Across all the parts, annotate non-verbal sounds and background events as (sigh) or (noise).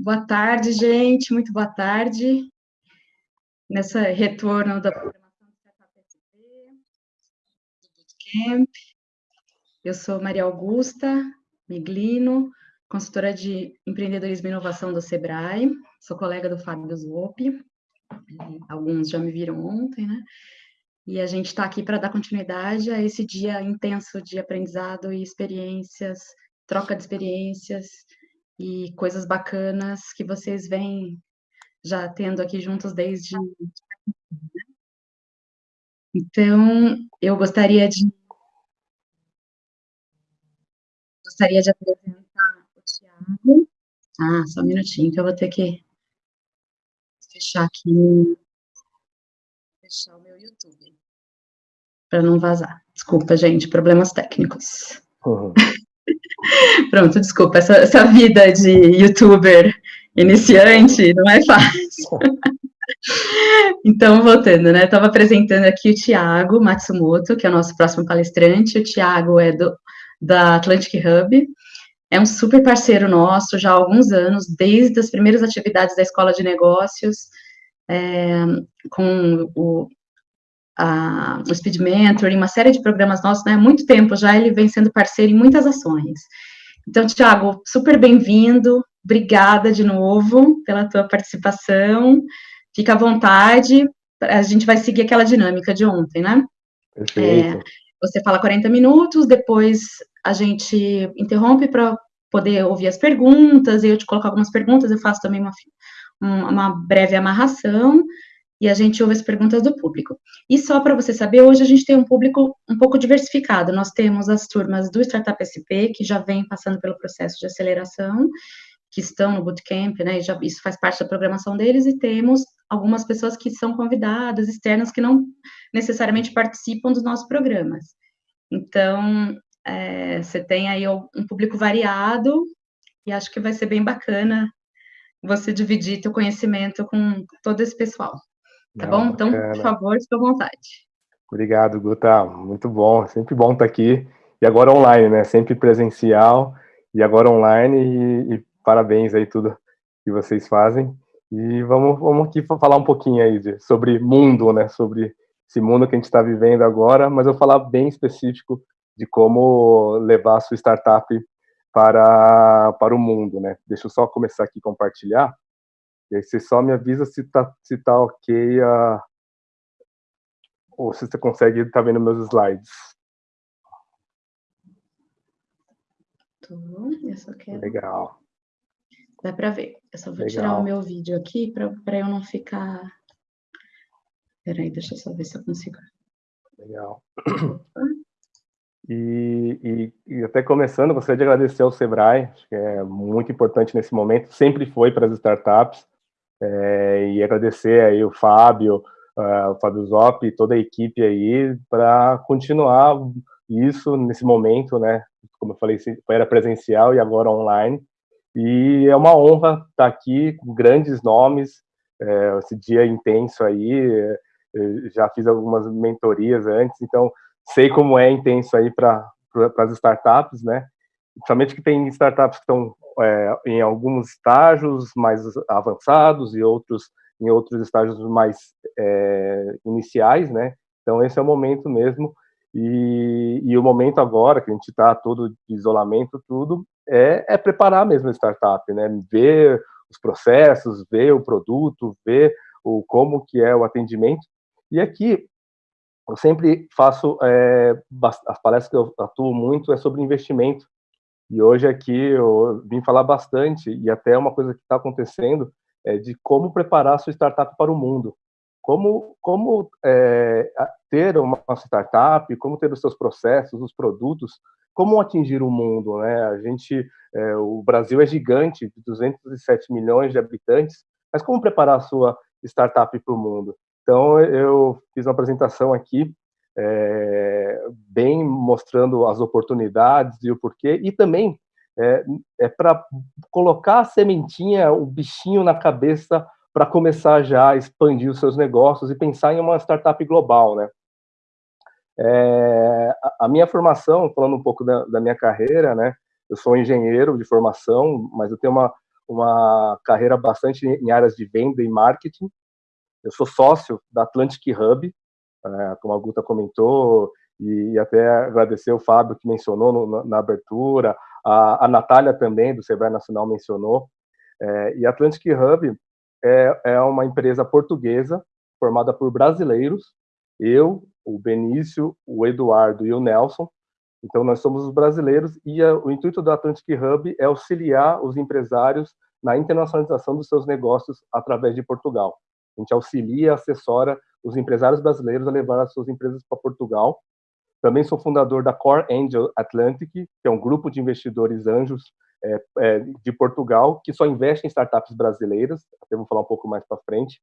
Boa tarde, gente, muito boa tarde. Nessa retorno da programação do Bootcamp. Eu sou Maria Augusta Miglino, consultora de empreendedorismo e inovação do Sebrae, sou colega do Fábio Zoppi, alguns já me viram ontem, né? E a gente está aqui para dar continuidade a esse dia intenso de aprendizado e experiências, troca de experiências, e coisas bacanas que vocês vêm já tendo aqui juntos desde. Então, eu gostaria de. Gostaria de apresentar o Tiago. Ah, só um minutinho, que eu vou ter que fechar aqui. Fechar o meu YouTube. Para não vazar. Desculpa, gente, problemas técnicos. Uhum. (laughs) (laughs) Pronto, desculpa, essa, essa vida de youtuber iniciante não é fácil. (laughs) Então, voltando, né? Estava apresentando aqui o Tiago Matsumoto, que é o nosso próximo palestrante. O Tiago é do, da Atlantic Hub, é um super parceiro nosso já há alguns anos, desde as primeiras atividades da Escola de Negócios, é, com o a, o Speed Mentor, uma série de programas nossos, né, há muito tempo já ele vem sendo parceiro em muitas ações. Então, Tiago, super bem-vindo, obrigada de novo pela tua participação, fica à vontade, a gente vai seguir aquela dinâmica de ontem, né? Perfeito. É, você fala 40 minutos, depois a gente interrompe para poder ouvir as perguntas, eu te coloco algumas perguntas, eu faço também uma, uma breve amarração, e a gente ouve as perguntas do público. E só para você saber, hoje a gente tem um público um pouco diversificado. Nós temos as turmas do Startup SP, que já vem passando pelo processo de aceleração, que estão no bootcamp, né, já, isso faz parte da programação deles, e temos algumas pessoas que são convidadas, externas, que não necessariamente participam dos nossos programas. Então, é, você tem aí um público variado, e acho que vai ser bem bacana você dividir teu conhecimento com todo esse pessoal. Tá Não, bom? Então, bacana. por favor, fique à vontade. Obrigado, Guta. Muito bom. Sempre bom estar aqui. E agora online, né? Sempre presencial e agora online. E, e parabéns aí tudo que vocês fazem. E vamos, vamos aqui falar um pouquinho aí de, sobre mundo, né? Sobre esse mundo que a gente está vivendo agora, mas eu vou falar bem específico de como levar a sua startup para, para o mundo, né? Deixa eu só começar aqui compartilhar. E aí você só me avisa se tá, se tá ok a... ou se você consegue estar tá vendo meus slides. Tô, eu só quero... Legal. Dá para ver. Eu só vou Legal. tirar o meu vídeo aqui para eu não ficar... Peraí, deixa eu só ver se eu consigo. Legal. (clears throat) E, e, e, até começando, gostaria de agradecer ao Sebrae, acho que é muito importante nesse momento, sempre foi para as startups, é, e agradecer aí o Fábio, uh, o Fábio Zop e toda a equipe aí para continuar isso nesse momento, né? Como eu falei, era presencial e agora online. E é uma honra estar aqui com grandes nomes, é, esse dia intenso aí. já fiz algumas mentorias antes, então sei como é intenso aí para as startups, né? Principalmente que tem startups que estão é, em alguns estágios mais avançados e outros em outros estágios mais é, iniciais, né? Então esse é o momento mesmo e, e o momento agora que a gente está todo de isolamento, tudo é, é, preparar mesmo a startup, né? Ver os processos, ver o produto, ver o como que é o atendimento. E aqui eu sempre faço é, as palestras que eu atuo muito é sobre investimento e hoje aqui eu vim falar bastante, e até uma coisa que está acontecendo, é de como preparar sua startup para o mundo. Como, como é, ter uma startup, como ter os seus processos, os produtos, como atingir o mundo, né? A gente, é, o Brasil é gigante, 207 milhões de habitantes, mas como preparar a sua startup para o mundo? Então, eu fiz uma apresentação aqui é, bem mostrando as oportunidades e o porquê, e também é, é para colocar a sementinha, o bichinho na cabeça para começar já a expandir os seus negócios e pensar em uma startup global, né? É, a, minha formação, falando um pouco da, da, minha carreira, né? Eu sou engenheiro de formação, mas eu tenho uma, uma carreira bastante em áreas de venda e marketing. Eu sou sócio da Atlantic Hub, como a Guta comentou, e até agradecer o Fábio que mencionou no, na abertura, a, a Natália também, do Sebrae Nacional, mencionou. É, e Atlantic Hub é, é uma empresa portuguesa formada por brasileiros, eu, o Benício, o Eduardo e o Nelson. Então, nós somos os brasileiros e a, o intuito da Atlantic Hub é auxiliar os empresários na internacionalização dos seus negócios através de Portugal. A gente auxilia, assessora os empresários brasileiros a levar as suas empresas para Portugal. Também sou fundador da Core Angel Atlantic, que é um grupo de investidores anjos é, é, de Portugal que só investe em startups brasileiras. Até vou falar um pouco mais para frente.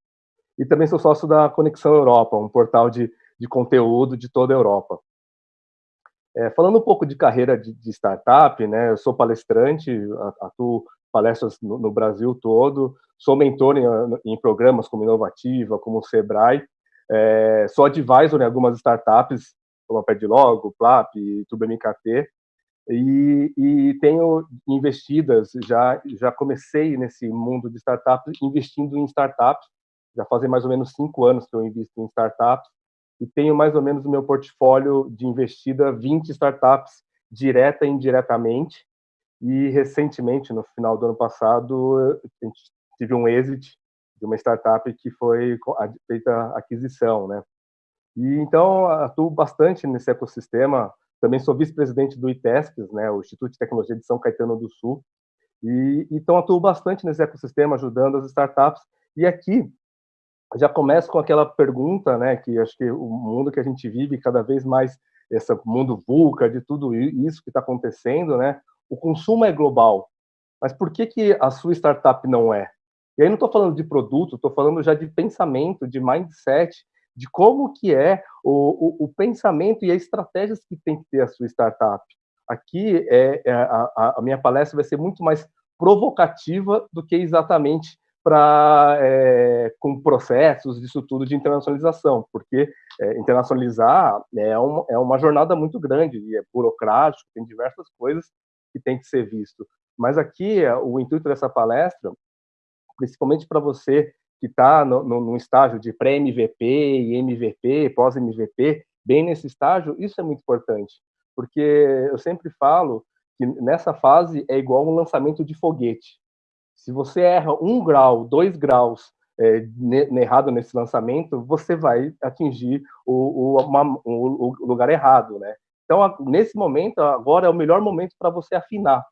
E também sou sócio da Conexão Europa, um portal de, de conteúdo de toda a Europa. É, falando um pouco de carreira de, de, startup, né, eu sou palestrante, atuo palestras no, no Brasil todo, sou mentor em, em, programas como Inovativa, como o Sebrae, é, sou advisor em algumas startups, como a Pedlogo, Plap, TubeMKT, e, e tenho investidas, já, já comecei nesse mundo de startups, investindo em startups, já fazem mais ou menos cinco anos que eu invisto em startups, e tenho mais ou menos no meu portfólio de investida 20 startups direta e indiretamente, e recentemente, no final do ano passado, a gente tive um exit de uma startup que foi feita aquisição, né? E então atuo bastante nesse ecossistema. Também sou vice-presidente do ITESPES, né, o Instituto de Tecnologia de São Caetano do Sul. E então atuo bastante nesse ecossistema, ajudando as startups. E aqui já começo com aquela pergunta, né, que acho que o mundo que a gente vive cada vez mais esse mundo VUCA, de tudo isso que está acontecendo, né? O consumo é global, mas por que que a sua startup não é? E aí não estou falando de produto, estou falando já de pensamento, de mindset, de como que é o, o, o, pensamento e as estratégias que tem que ter a sua startup. Aqui é, é a, a, minha palestra vai ser muito mais provocativa do que exatamente para é, com processos disso tudo de internacionalização, porque é, internacionalizar é uma, é uma jornada muito grande, é burocrático, tem diversas coisas que tem que ser visto. Mas aqui é, o intuito dessa palestra, principalmente para você que está no, estágio de pré-MVP e MVP, pós-MVP, bem nesse estágio, isso é muito importante, porque eu sempre falo que nessa fase é igual um lançamento de foguete. Se você erra um grau, dois graus é, errado nesse lançamento, você vai atingir o, o, uma, o lugar errado, né? Então, nesse momento, agora é o melhor momento para você afinar.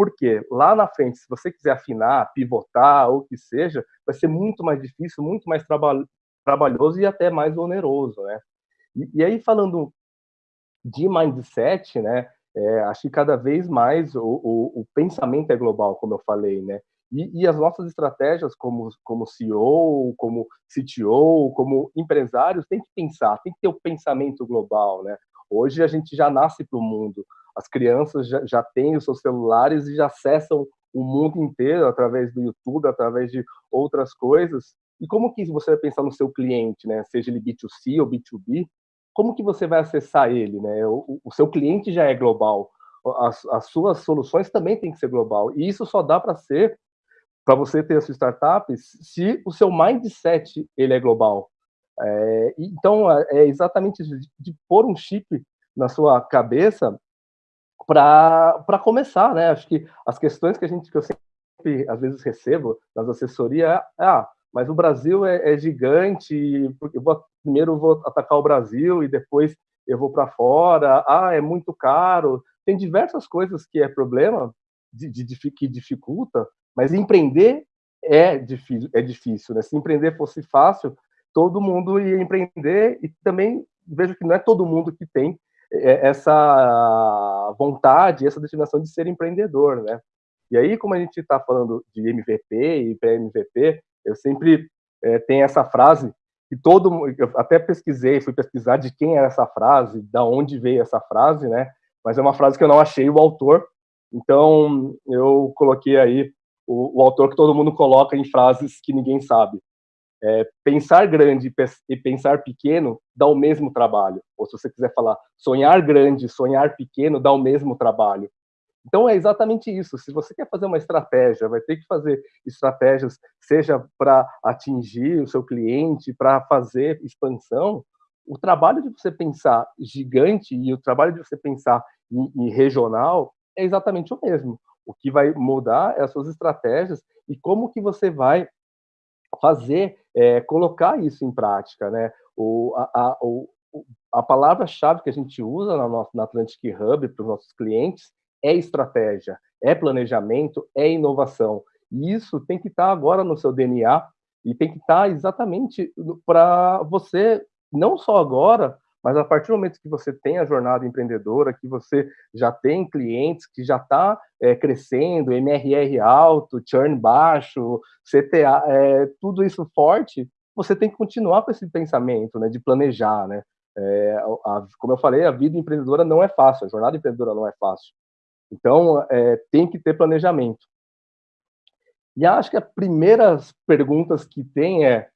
Por quê? Lá na frente, se você quiser afinar, pivotar, ou o que seja, vai ser muito mais difícil, muito mais traba trabalhoso e até mais oneroso, né? E, e aí, falando de mindset, né, é, acho que cada vez mais o, o, o, pensamento é global, como eu falei, né? E, e, as nossas estratégias como, como CEO, como CTO, como empresários, tem que pensar, tem que ter o pensamento global, né? Hoje a gente já nasce para o mundo, as crianças já, já têm os seus celulares e já acessam o mundo inteiro através do YouTube, através de outras coisas. E como que você vai pensar no seu cliente, né? Seja ele B2C ou B2B, como que você vai acessar ele, né? O, o seu cliente já é global, as, as, suas soluções também têm que ser global. E isso só dá para ser para você ter a sua startup se o seu mindset ele é global. É, então, é, é exatamente isso, de, pôr um chip na sua cabeça para começar, né? Acho que as questões que a gente que eu sempre às vezes recebo nas assessorias é, ah, mas o Brasil é, é gigante, eu vou, primeiro vou atacar o Brasil e depois eu vou para fora, ah, é muito caro. Tem diversas coisas que é problema de, de, que dificulta, mas empreender é difícil, é difícil, né? Se empreender fosse fácil, todo mundo ia empreender e também vejo que não é todo mundo que tem essa vontade, essa determinação de ser empreendedor, né? E aí, como a gente está falando de MVP e pré-MVP, eu sempre é, tenho essa frase que todo eu até pesquisei, fui pesquisar de quem era essa frase, da onde veio essa frase, né? Mas é uma frase que eu não achei o autor, então eu coloquei aí o, o autor que todo mundo coloca em frases que ninguém sabe. É, pensar grande e pensar pequeno dá o mesmo trabalho. Ou se você quiser falar sonhar grande, sonhar pequeno dá o mesmo trabalho. Então é exatamente isso. Se você quer fazer uma estratégia, vai ter que fazer estratégias, seja para atingir o seu cliente, para fazer expansão. O trabalho de você pensar gigante e o trabalho de você pensar em, em regional é exatamente o mesmo. O que vai mudar é as suas estratégias e como que você vai fazer, é, colocar isso em prática, né? O, a, a, o, a palavra-chave que a gente usa na, nossa, na Atlantic Hub para os nossos clientes é estratégia, é planejamento, é inovação. E isso tem que estar tá agora no seu DNA e tem que estar tá exatamente para você, não só agora, mas a partir do momento que você tem a jornada empreendedora, que você já tem clientes, que já está é, crescendo, MRR alto, churn baixo, CTA, é, tudo isso forte, você tem que continuar com esse pensamento né, de planejar. Né? É, a, como eu falei, a vida empreendedora não é fácil, a jornada empreendedora não é fácil. Então, é, tem que ter planejamento. E acho que as primeiras perguntas que tem é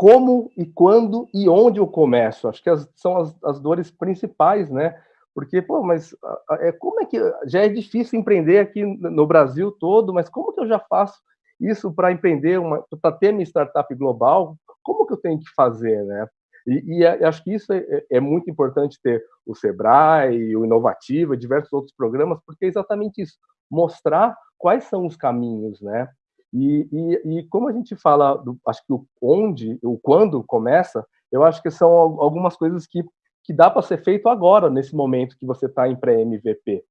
como e quando e onde eu começo. Acho que as, são as, as dores principais, né? Porque, pô, mas é, como é que. Já é difícil empreender aqui no Brasil todo, mas como que eu já faço isso para empreender, para ter minha startup global? Como que eu tenho que fazer, né? E, e acho que isso é, é, é, muito importante ter o Sebrae, o Inovativa, diversos outros programas, porque é exatamente isso, mostrar quais são os caminhos, né? E, e, e como a gente fala, do, acho que o onde, o quando começa, eu acho que são algumas coisas que, que dá para ser feito agora, nesse momento que você está em pré-MVP.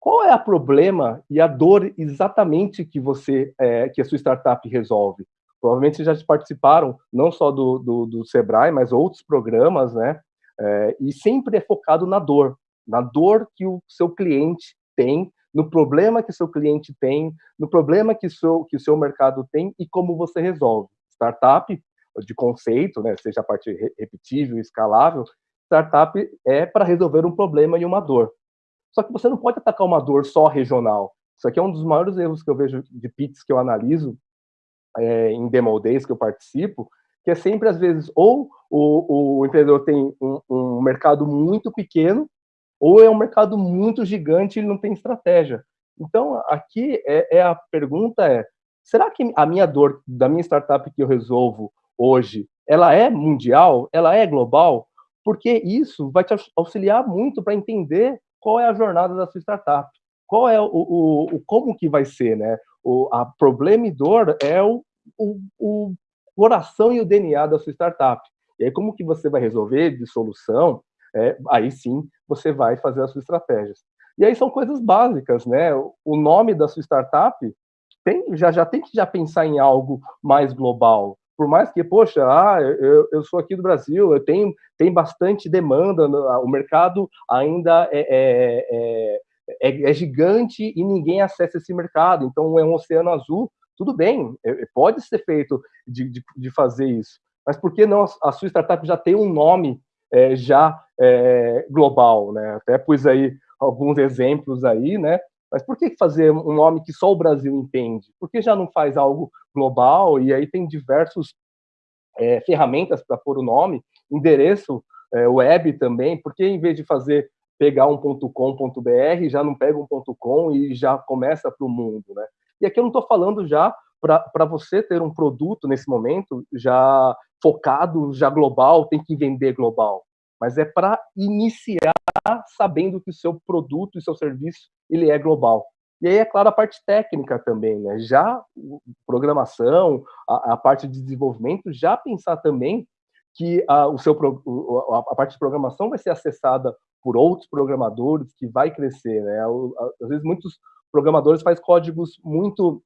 Qual é o problema e a dor exatamente que você, é, que a sua startup resolve? Provavelmente já participaram não só do, do, do Sebrae, mas outros programas, né? É, e sempre é focado na dor, na dor que o seu cliente tem no problema que seu cliente tem, no problema que, seu, que o seu mercado tem e como você resolve. Startup, de conceito, né, seja a parte repetível, escalável, startup é para resolver um problema e uma dor. Só que você não pode atacar uma dor só regional. Isso aqui é um dos maiores erros que eu vejo de pits que eu analiso é, em demo days que eu participo, que é sempre, às vezes, ou o, o empreendedor tem um, um mercado muito pequeno ou é um mercado muito gigante e não tem estratégia. Então, aqui é, é, a pergunta é, será que a minha dor da minha startup que eu resolvo hoje, ela é mundial? Ela é global? Porque isso vai te auxiliar muito para entender qual é a jornada da sua startup. Qual é o, o, o como que vai ser, né? O, a problema e dor é o, o, o coração e o DNA da sua startup. E aí, como que você vai resolver de solução? é, aí sim você vai fazer as suas estratégias. E aí são coisas básicas, né? O nome da sua startup tem, já, já tem que já pensar em algo mais global. Por mais que, poxa, ah, eu, eu sou aqui do Brasil, eu tenho tem bastante demanda, o mercado ainda é, é, é, é, é gigante e ninguém acessa esse mercado, então é um oceano azul, tudo bem, é, pode ser feito de, de, de fazer isso. Mas por que não a sua startup já tem um nome é, já é, global, né? Até pus aí alguns exemplos aí, né? Mas por que fazer um nome que só o Brasil entende? Por que já não faz algo global? E aí tem diversos é, ferramentas para pôr o nome, endereço é, web também. Por que em vez de fazer pegar um .com.br, já não pega um .com e já começa para o mundo, né? E aqui eu não estou falando já para você ter um produto nesse momento já focado, já global, tem que vender global. Mas é para iniciar sabendo que o seu produto e seu serviço ele é global. E aí, é claro, a parte técnica também, né? Já programação, a, a parte de desenvolvimento, já pensar também que a, o seu, a, parte de programação vai ser acessada por outros programadores, que vai crescer, né? Às vezes, muitos programadores fazem códigos muito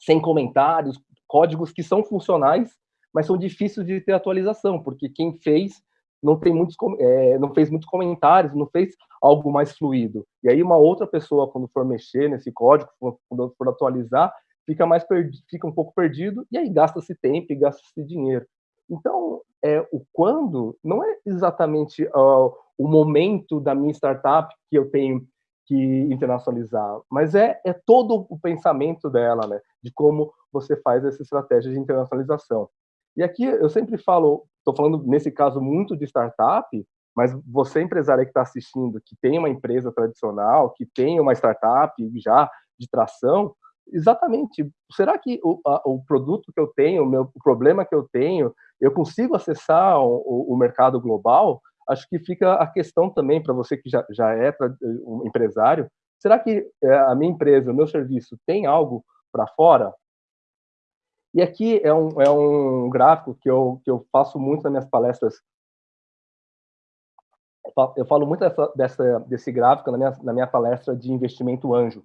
sem comentários, códigos que são funcionais, mas são difíceis de ter atualização, porque quem fez não tem muitos é, não fez muitos comentários, não fez algo mais fluido. E aí uma outra pessoa quando for mexer nesse código, quando for atualizar, fica mais fica um pouco perdido e aí gasta-se tempo e gasta-se dinheiro. Então, é, o quando não é exatamente uh, o momento da minha startup que eu tenho que internacionalizar, mas é, é todo o pensamento dela, né, de como você faz essa estratégia de internacionalização. E aqui eu sempre falo, estou falando nesse caso muito de startup, Mas você, empresário que está assistindo, que tem uma empresa tradicional, que tem uma startup já de tração, exatamente, será que o, a, o produto que eu tenho, o, meu, o problema que eu tenho, eu consigo acessar o, o mercado global? Acho que fica a questão também para você que já, já é um empresário, será que é, a minha empresa, o meu serviço tem algo para fora? E aqui é um, é um gráfico que eu, que eu faço muito nas minhas palestras eu falo muito dessa, dessa, desse gráfico na minha, na minha palestra de investimento anjo.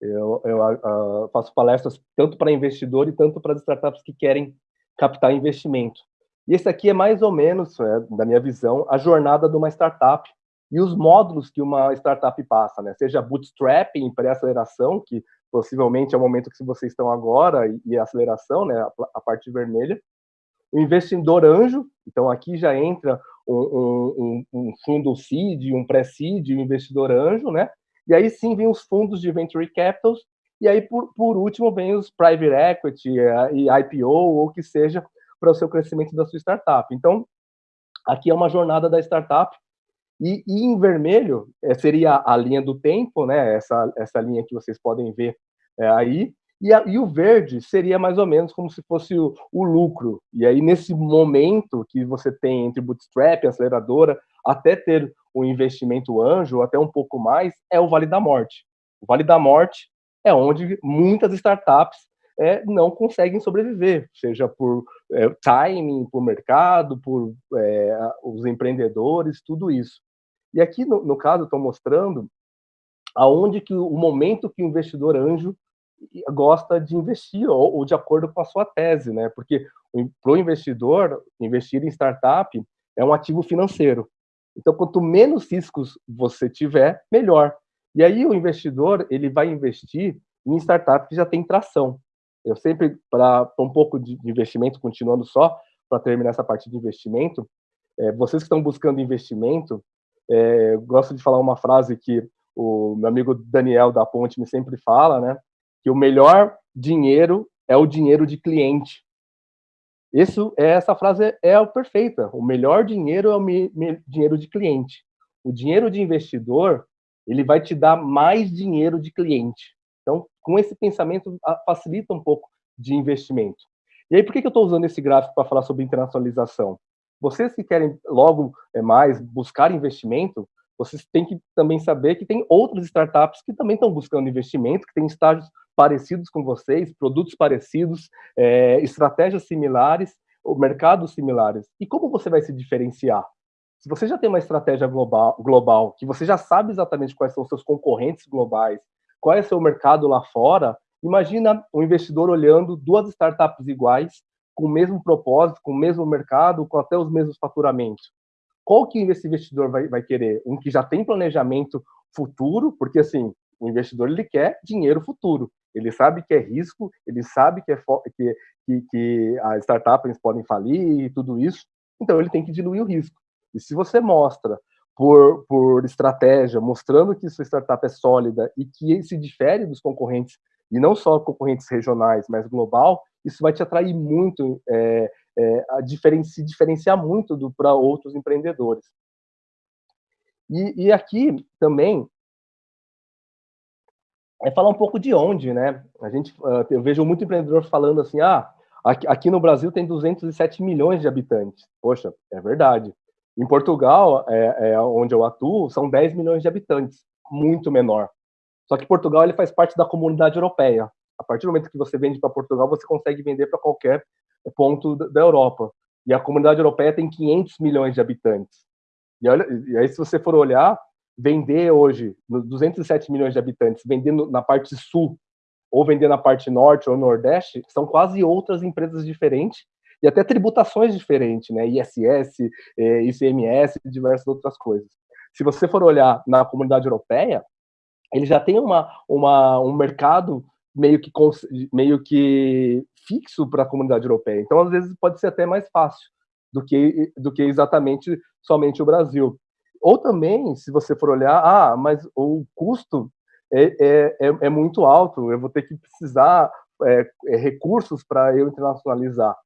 Eu, eu uh, faço palestras tanto para investidor e tanto para startups que querem captar investimento. E esse aqui é mais ou menos, é, da minha visão, a jornada de uma startup e os módulos que uma startup passa, né? Seja bootstrapping, pré-aceleração, que possivelmente é o momento que vocês estão agora, e, aceleração, né? A, a parte vermelha. O investidor anjo, então aqui já entra um, um, um fundo seed, um pré-seed, um investidor anjo, né? E aí sim vem os fundos de venture capitals, e aí por, por último vem os private equity eh, e IPO ou que seja para o seu crescimento da sua startup. Então, aqui é uma jornada da startup e, e em vermelho é, seria a linha do tempo, né? Essa essa linha que vocês podem ver é, aí. E, a, e, o verde seria mais ou menos como se fosse o, o, lucro. E aí, nesse momento que você tem entre bootstrap, aceleradora, até ter o investimento anjo, até um pouco mais, é o Vale da Morte. O Vale da Morte é onde muitas startups é, não conseguem sobreviver, seja por é, timing, por mercado, por é, os empreendedores, tudo isso. E aqui, no, no caso, estou mostrando aonde que o momento que o investidor anjo gosta de investir ou, ou, de acordo com a sua tese, né? Porque para o investidor investir em startup é um ativo financeiro. Então, quanto menos riscos você tiver, melhor. E aí o investidor ele vai investir em startup que já tem tração. Eu sempre para um pouco de investimento, continuando só para terminar essa parte de investimento, é, vocês que estão buscando investimento, é, gosto de falar uma frase que o meu amigo Daniel da Ponte me sempre fala, né? que o melhor dinheiro é o dinheiro de cliente. Isso, essa frase é, perfeita. O melhor dinheiro é o dinheiro de cliente. O dinheiro de investidor, ele vai te dar mais dinheiro de cliente. Então, com esse pensamento, facilita um pouco de investimento. E aí, por que, eu estou usando esse gráfico para falar sobre internacionalização? Vocês que querem logo é, mais buscar investimento, vocês têm que também saber que tem outras startups que também estão buscando investimento, que têm estágios parecidos com vocês, produtos parecidos, é, estratégias similares, mercados similares. E como você vai se diferenciar? Se você já tem uma estratégia global, global, que você já sabe exatamente quais são os seus concorrentes globais, qual é seu mercado lá fora, imagina um investidor olhando duas startups iguais, com o mesmo propósito, com o mesmo mercado, com até os mesmos faturamentos qual que esse investidor vai, vai querer? Um que já tem planejamento futuro, porque assim, o investidor ele quer dinheiro futuro. Ele sabe que é risco, ele sabe que, é que, que, que as startups podem falir e tudo isso, então ele tem que diluir o risco. E se você mostra por, por estratégia, mostrando que sua startup é sólida e que se difere dos concorrentes, e não só concorrentes regionais, mas global, isso vai te atrair muito é, é, a diferen se diferenciar muito para outros empreendedores. E, e, aqui também é falar um pouco de onde, né? A gente, uh, eu vejo muito empreendedor falando assim, ah, aqui, aqui, no Brasil tem 207 milhões de habitantes. Poxa, é verdade. Em Portugal, é, é onde eu atuo, são 10 milhões de habitantes, muito menor. Só que Portugal ele faz parte da comunidade europeia. A partir do momento que você vende para Portugal, você consegue vender para qualquer ponto da Europa. E a comunidade europeia tem 500 milhões de habitantes. E, olha, e aí, se você for olhar, vender hoje, nos 207 milhões de habitantes, vender na parte sul, ou vender na parte norte ou nordeste, são quase outras empresas diferentes e até tributações diferentes, né? ISS, ICMS e diversas outras coisas. Se você for olhar na comunidade europeia, ele já tem uma, uma, um mercado meio que, meio que fixo para a comunidade europeia. Então, às vezes, pode ser até mais fácil do que, do que exatamente somente o Brasil. Ou também, se você for olhar, ah, mas o custo é, é, é, é muito alto, eu vou ter que precisar é, é recursos para eu internacionalizar.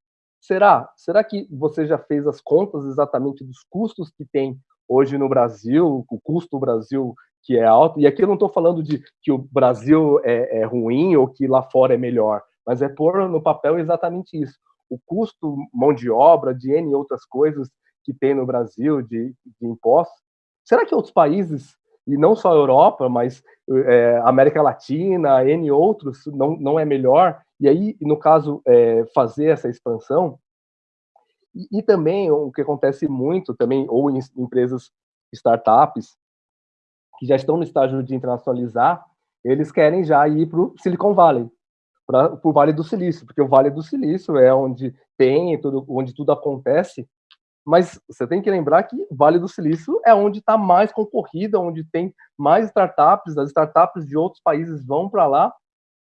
Será? Será que você já fez as contas exatamente dos custos que tem hoje no Brasil, o custo do Brasil que é alto, e aqui eu não estou falando de que o Brasil é, é, ruim ou que lá fora é melhor, mas é pôr no papel exatamente isso. O custo mão de obra, de N outras coisas que tem no Brasil, de, de impostos, será que outros países, e não só a Europa, mas é, América Latina, N outros, não, não é melhor? E aí, no caso, é, fazer essa expansão, e, e, também o que acontece muito também, ou em empresas startups, que já estão no estágio de internacionalizar, eles querem já ir para o Silicon Valley, para o Vale do Silício, porque o Vale do Silício é onde tem, tudo, onde tudo acontece, mas você tem que lembrar que Vale do Silício é onde está mais concorrida, onde tem mais startups, as startups de outros países vão para lá.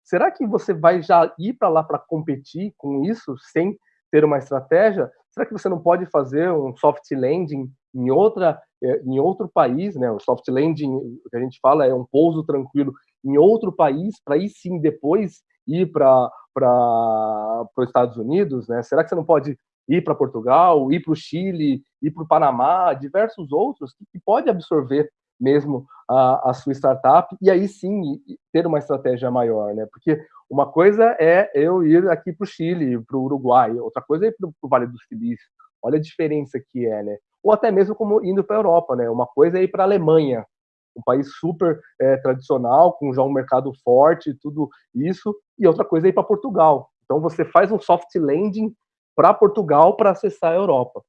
Será que você vai já ir para lá para competir com isso, sem ter uma estratégia? Será que você não pode fazer um soft landing em outra é, em outro país, né? O soft landing que a gente fala é um pouso tranquilo em outro país para aí sim depois ir para para os Estados Unidos, né? Será que você não pode ir para Portugal, ir para o Chile, ir para o Panamá, diversos outros que, pode absorver mesmo a, a, sua startup e aí sim ter uma estratégia maior, né? Porque uma coisa é eu ir aqui para o Chile, para o Uruguai, outra coisa é ir para o Vale do Silício. Olha a diferença que é, né? ou até mesmo como indo para a Europa, né? Uma coisa é ir para a Alemanha, um país super é, tradicional, com já um mercado forte, tudo isso, e outra coisa é ir para Portugal. Então você faz um soft landing para Portugal para acessar a Europa.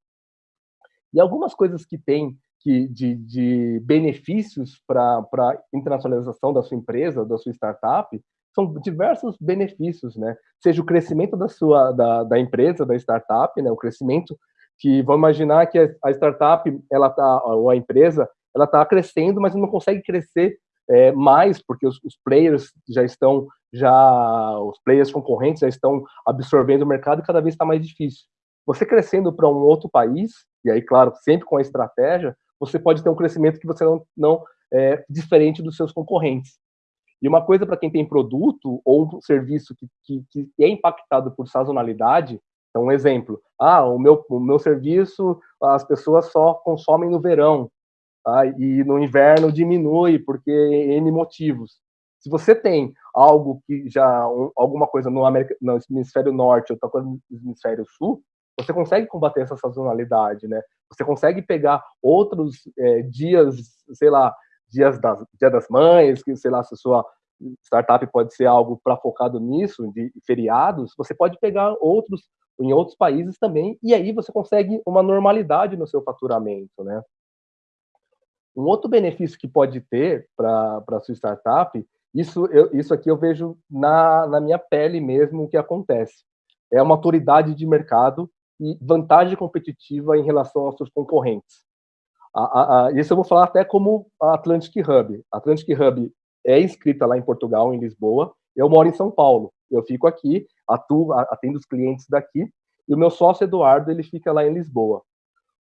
E algumas coisas que tem que, de, de benefícios para a internacionalização da sua empresa, da sua startup, são diversos benefícios, né? Seja o crescimento da sua da, da empresa, da startup, né? O crescimento que vamos imaginar que a startup, ela tá, ou a empresa, ela está crescendo, mas não consegue crescer é, mais porque os, os, players já estão, já os players concorrentes já estão absorvendo o mercado e cada vez está mais difícil. Você crescendo para um outro país, e aí, claro, sempre com a estratégia, você pode ter um crescimento que você não, não é diferente dos seus concorrentes. E uma coisa para quem tem produto ou um serviço que, que, que é impactado por sazonalidade, então, um exemplo, ah, o meu, o meu serviço, as pessoas só consomem no verão, tá? e no inverno diminui, porque N motivos. Se você tem algo que já, um, alguma coisa no, América, no hemisfério norte, outra coisa no hemisfério sul, você consegue combater essa sazonalidade, né? Você consegue pegar outros é, dias, sei lá, dias das, dia das mães, que sei lá, se a sua startup pode ser algo para focado nisso, de feriados, você pode pegar outros em outros países também, e aí você consegue uma normalidade no seu faturamento, né? Um outro benefício que pode ter para a sua startup, isso, eu, isso aqui eu vejo na, na minha pele mesmo o que acontece. É uma autoridade de mercado e vantagem competitiva em relação aos seus concorrentes. A, a, a, isso eu vou falar até como a Atlantic Hub. A Atlantic Hub é inscrita lá em Portugal, em Lisboa. Eu moro em São Paulo. Eu fico aqui, atuo, atendo os clientes daqui, e o meu sócio Eduardo, ele fica lá em Lisboa.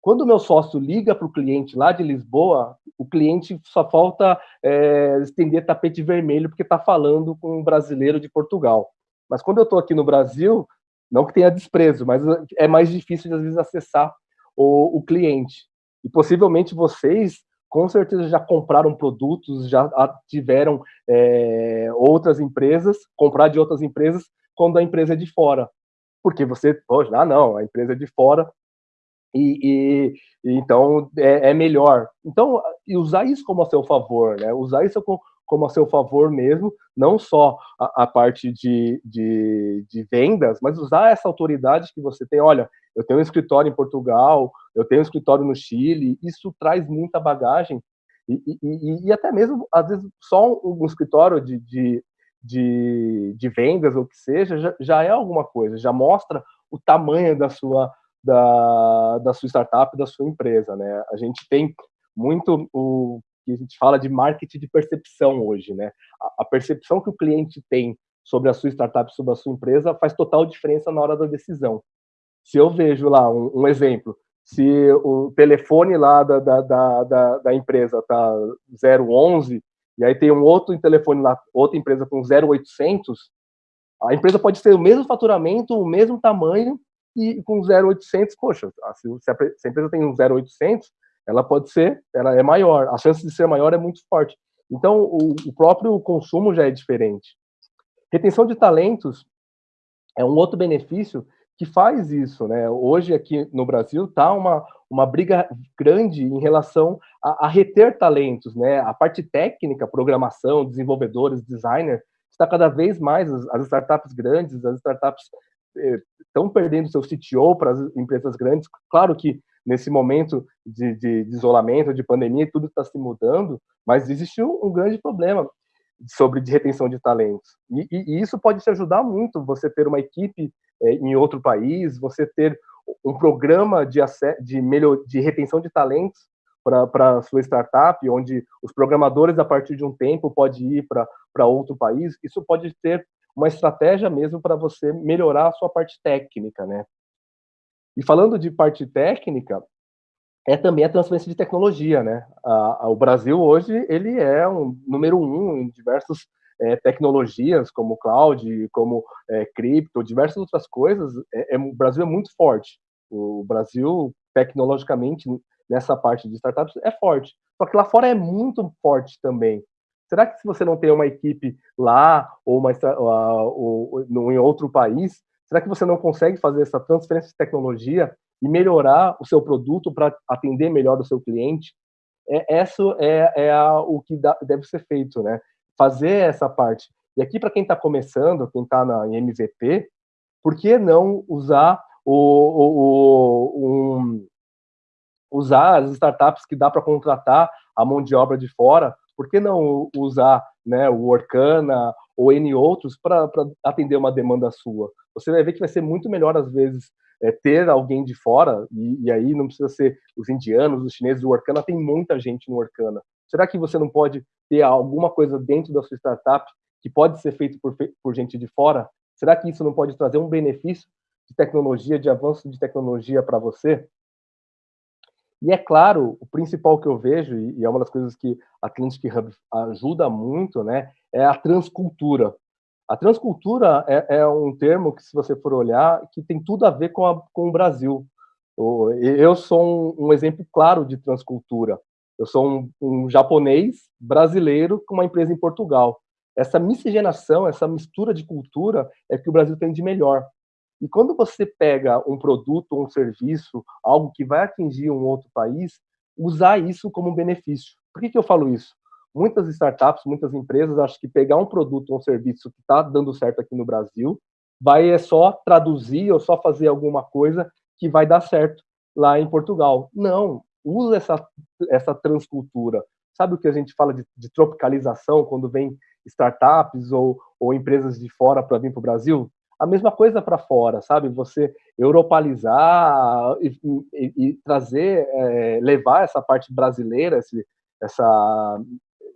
Quando o meu sócio liga para o cliente lá de Lisboa, o cliente só falta é, estender tapete vermelho porque está falando com um brasileiro de Portugal. Mas quando eu estou aqui no Brasil, não que tenha desprezo, mas é mais difícil de, às vezes, acessar o, o cliente. E possivelmente vocês com certeza já compraram produtos, já tiveram é, outras empresas, comprar de outras empresas quando a empresa é de fora. Porque você, ah, não, a empresa é de fora, e, e, então é, é, melhor. Então, usar isso como a seu favor, né? Usar isso como, como a seu favor mesmo, não só a, a parte de, de, de, vendas, mas usar essa autoridade que você tem. Olha, eu tenho um escritório em Portugal, eu tenho um escritório no Chile, isso traz muita bagagem. E, e, e até mesmo, às vezes, só um, um escritório de, de, de, de, vendas ou que seja, já, já é alguma coisa, já mostra o tamanho da sua, da, da sua startup, da sua empresa. Né? A gente tem muito o que a gente fala de marketing de percepção hoje, né? A, a percepção que o cliente tem sobre a sua startup, sobre a sua empresa, faz total diferença na hora da decisão. Se eu vejo lá um, um exemplo, se o telefone lá da, da, da, da, empresa tá 011 e aí tem um outro telefone lá, outra empresa com 0800, a empresa pode ter o mesmo faturamento, o mesmo tamanho e com 0800, poxa, se a empresa tem um 0800, ela pode ser, ela é maior, a chance de ser maior é muito forte. Então, o, o próprio consumo já é diferente. Retenção de talentos é um outro benefício que faz isso, né? Hoje aqui no Brasil está uma, uma briga grande em relação a, a, reter talentos, né? A parte técnica, programação, desenvolvedores, designer, está cada vez mais as, as startups grandes, as startups estão perdendo seu CTO para as empresas grandes. Claro que nesse momento de, de, de isolamento, de pandemia, tudo está se mudando, mas existe um, um, grande problema sobre de retenção de talentos. E, e, e, isso pode te ajudar muito, você ter uma equipe é, em outro país, você ter um programa de, de, melhor, de retenção de talentos para sua startup, onde os programadores, a partir de um tempo, podem ir para outro país, isso pode ter uma estratégia mesmo para você melhorar a sua parte técnica, né? E falando de parte técnica, é também a transferência de tecnologia, né? A, a, o Brasil hoje ele é um número um em diversas é, tecnologias, como cloud, como é, cripto, diversas outras coisas. É, é, o Brasil é muito forte. O Brasil, tecnologicamente, nessa parte de startups, é forte. Só que lá fora é muito forte também. Será que se você não tem uma equipe lá ou, uma, ou, ou em outro país, será que você não consegue fazer essa transferência de tecnologia e melhorar o seu produto para atender melhor o seu cliente, é, isso é, é a, o que deve ser feito, né? Fazer essa parte. E aqui, para quem está começando, quem está em MVP, por que não usar o, o, o um, usar as startups que dá para contratar a mão de obra de fora? Por que não usar né, o Orkana ou N outros para atender uma demanda sua? Você vai ver que vai ser muito melhor, às vezes, é, ter alguém de fora, e, e, aí não precisa ser os indianos, os chineses, o Orkana, tem muita gente no Orkana. Será que você não pode ter alguma coisa dentro da sua startup que pode ser feito por, por gente de fora? Será que isso não pode trazer um benefício de tecnologia, de avanço de tecnologia para você? E é claro, o principal que eu vejo, e é uma das coisas que a Atlantic Hub ajuda muito, né, é a transcultura. A transcultura é, é, um termo que, se você for olhar, que tem tudo a ver com, a, com o Brasil. Eu sou um, um, exemplo claro de transcultura. Eu sou um, um, japonês brasileiro com uma empresa em Portugal. Essa miscigenação, essa mistura de cultura é que o Brasil tem de melhor. E quando você pega um produto, um serviço, algo que vai atingir um outro país, usar isso como benefício. Por que, que eu falo isso? muitas startups, muitas empresas acham que pegar um produto um serviço que está dando certo aqui no Brasil, vai é só traduzir ou só fazer alguma coisa que vai dar certo lá em Portugal. Não, usa essa, essa transcultura. Sabe o que a gente fala de, de tropicalização, quando vem startups ou, ou empresas de fora para vir para o Brasil? A mesma coisa para fora, sabe? Você europalizar e, e, e trazer, é, levar essa parte brasileira, esse, essa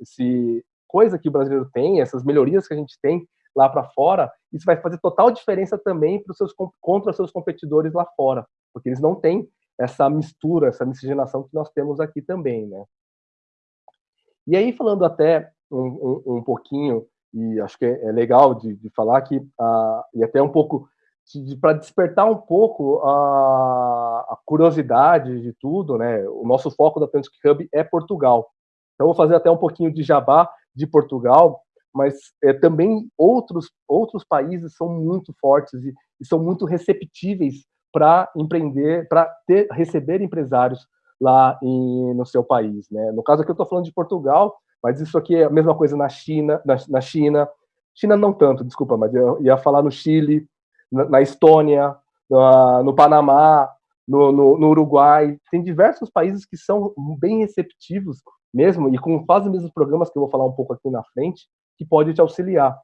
esse coisa que o brasileiro tem, essas melhorias que a gente tem lá para fora, isso vai fazer total diferença também para os seus contra os seus competidores lá fora, porque eles não têm essa mistura, essa miscigenação que nós temos aqui também, né? E aí falando até um, um, um pouquinho e acho que é, é legal de, de, falar que uh, e até um pouco de, para despertar um pouco a, a, curiosidade de tudo, né? O nosso foco da Atlantic Hub é Portugal. Então, vou fazer até um pouquinho de jabá de Portugal, mas é, também outros, outros países são muito fortes e, e são muito receptíveis para empreender, para receber empresários lá em, no seu país. Né? No caso aqui eu estou falando de Portugal, mas isso aqui é a mesma coisa na China, na, na China, China não tanto, desculpa, mas eu ia falar no Chile, na, na Estônia, no, no Panamá, no, no, no, Uruguai, tem diversos países que são bem receptivos mesmo, e com quase os mesmos programas que eu vou falar um pouco aqui na frente, que pode te auxiliar.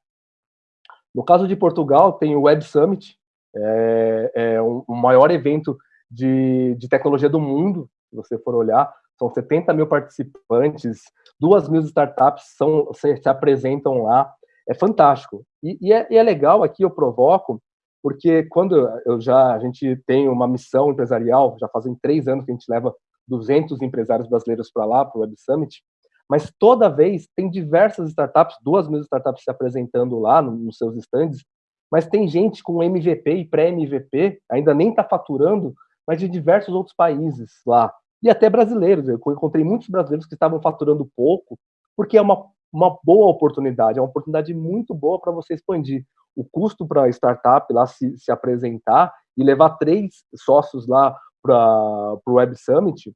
No caso de Portugal, tem o Web Summit, é, é o maior evento de, de tecnologia do mundo, se você for olhar, são 70 mil participantes, duas mil startups são, se, se apresentam lá, é fantástico. E, e, é, e, é, legal aqui, eu provoco, porque quando eu já, a gente tem uma missão empresarial, já fazem três anos que a gente leva 200 empresários brasileiros para lá, para o Web Summit, mas toda vez tem diversas startups, duas mil startups se apresentando lá no, nos seus stands, mas tem gente com MVP e pré-MVP, ainda nem está faturando, mas de diversos outros países lá. E até brasileiros. Eu encontrei muitos brasileiros que estavam faturando pouco, porque é uma, uma boa oportunidade, é uma oportunidade muito boa para você expandir. O custo para a startup lá se, se apresentar e levar três sócios lá para o Web Summit,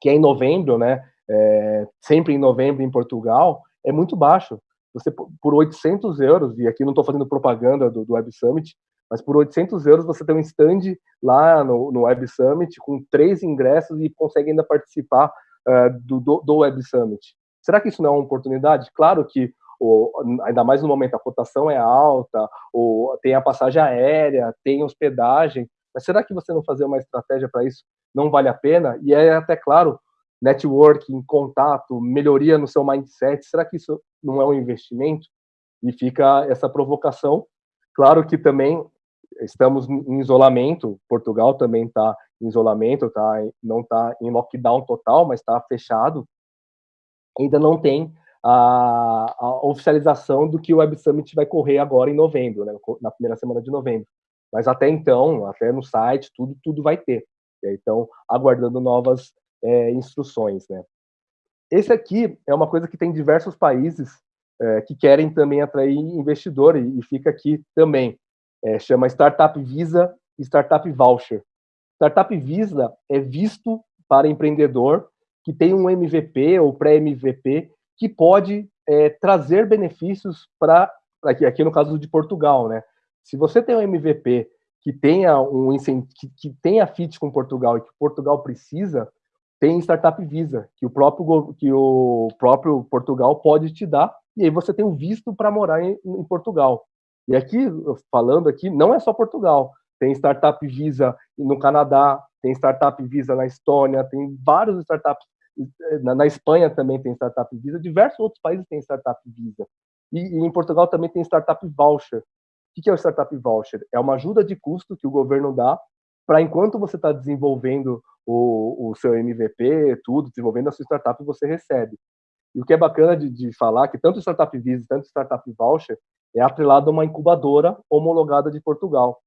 que é em novembro, né? É, sempre em novembro em Portugal, é muito baixo. Você por 800 euros, e aqui não estou fazendo propaganda do, do Web Summit, mas por 800 euros você tem um stand lá no, no Web Summit com três ingressos e consegue ainda participar uh, do, do, do, Web Summit. Será que isso não é uma oportunidade? Claro que, ainda mais no momento, a cotação é alta, tem a passagem aérea, tem hospedagem, mas será que você não fazer uma estratégia para isso não vale a pena? E é até claro, networking, contato, melhoria no seu mindset, será que isso não é um investimento? E fica essa provocação. Claro que também estamos em isolamento, Portugal também está em isolamento, tá, não está em lockdown total, mas está fechado. Ainda não tem a, a, oficialização do que o Web Summit vai correr agora em novembro, né, na primeira semana de novembro. Mas até então, até no site, tudo, tudo vai ter. Então, aguardando novas é, instruções. Né. Esse aqui é uma coisa que tem diversos países é, que querem também atrair investidor e, e fica aqui também é, chama Startup Visa e Startup Voucher. Startup Visa é visto para empreendedor que tem um MVP ou pré-MVP que pode é, trazer benefícios para, aqui, aqui no caso de Portugal, né? Se você tem um MVP que tenha um que, que tenha fit com Portugal e que Portugal precisa, tem Startup Visa, que o próprio, que o próprio Portugal pode te dar, e aí você tem um visto para morar em, em Portugal. E aqui, falando aqui, não é só Portugal. Tem Startup Visa no Canadá, tem Startup Visa na Estônia, tem vários startups. Na, na Espanha também tem Startup Visa, diversos outros países têm Startup Visa. E, e em Portugal também tem Startup Voucher. O que é o Startup Voucher? É uma ajuda de custo que o governo dá para enquanto você está desenvolvendo o, o, seu MVP, tudo, desenvolvendo a sua startup, você recebe. E o que é bacana de, de falar que tanto Startup Visa, tanto Startup Voucher, é atrelado a uma incubadora homologada de Portugal.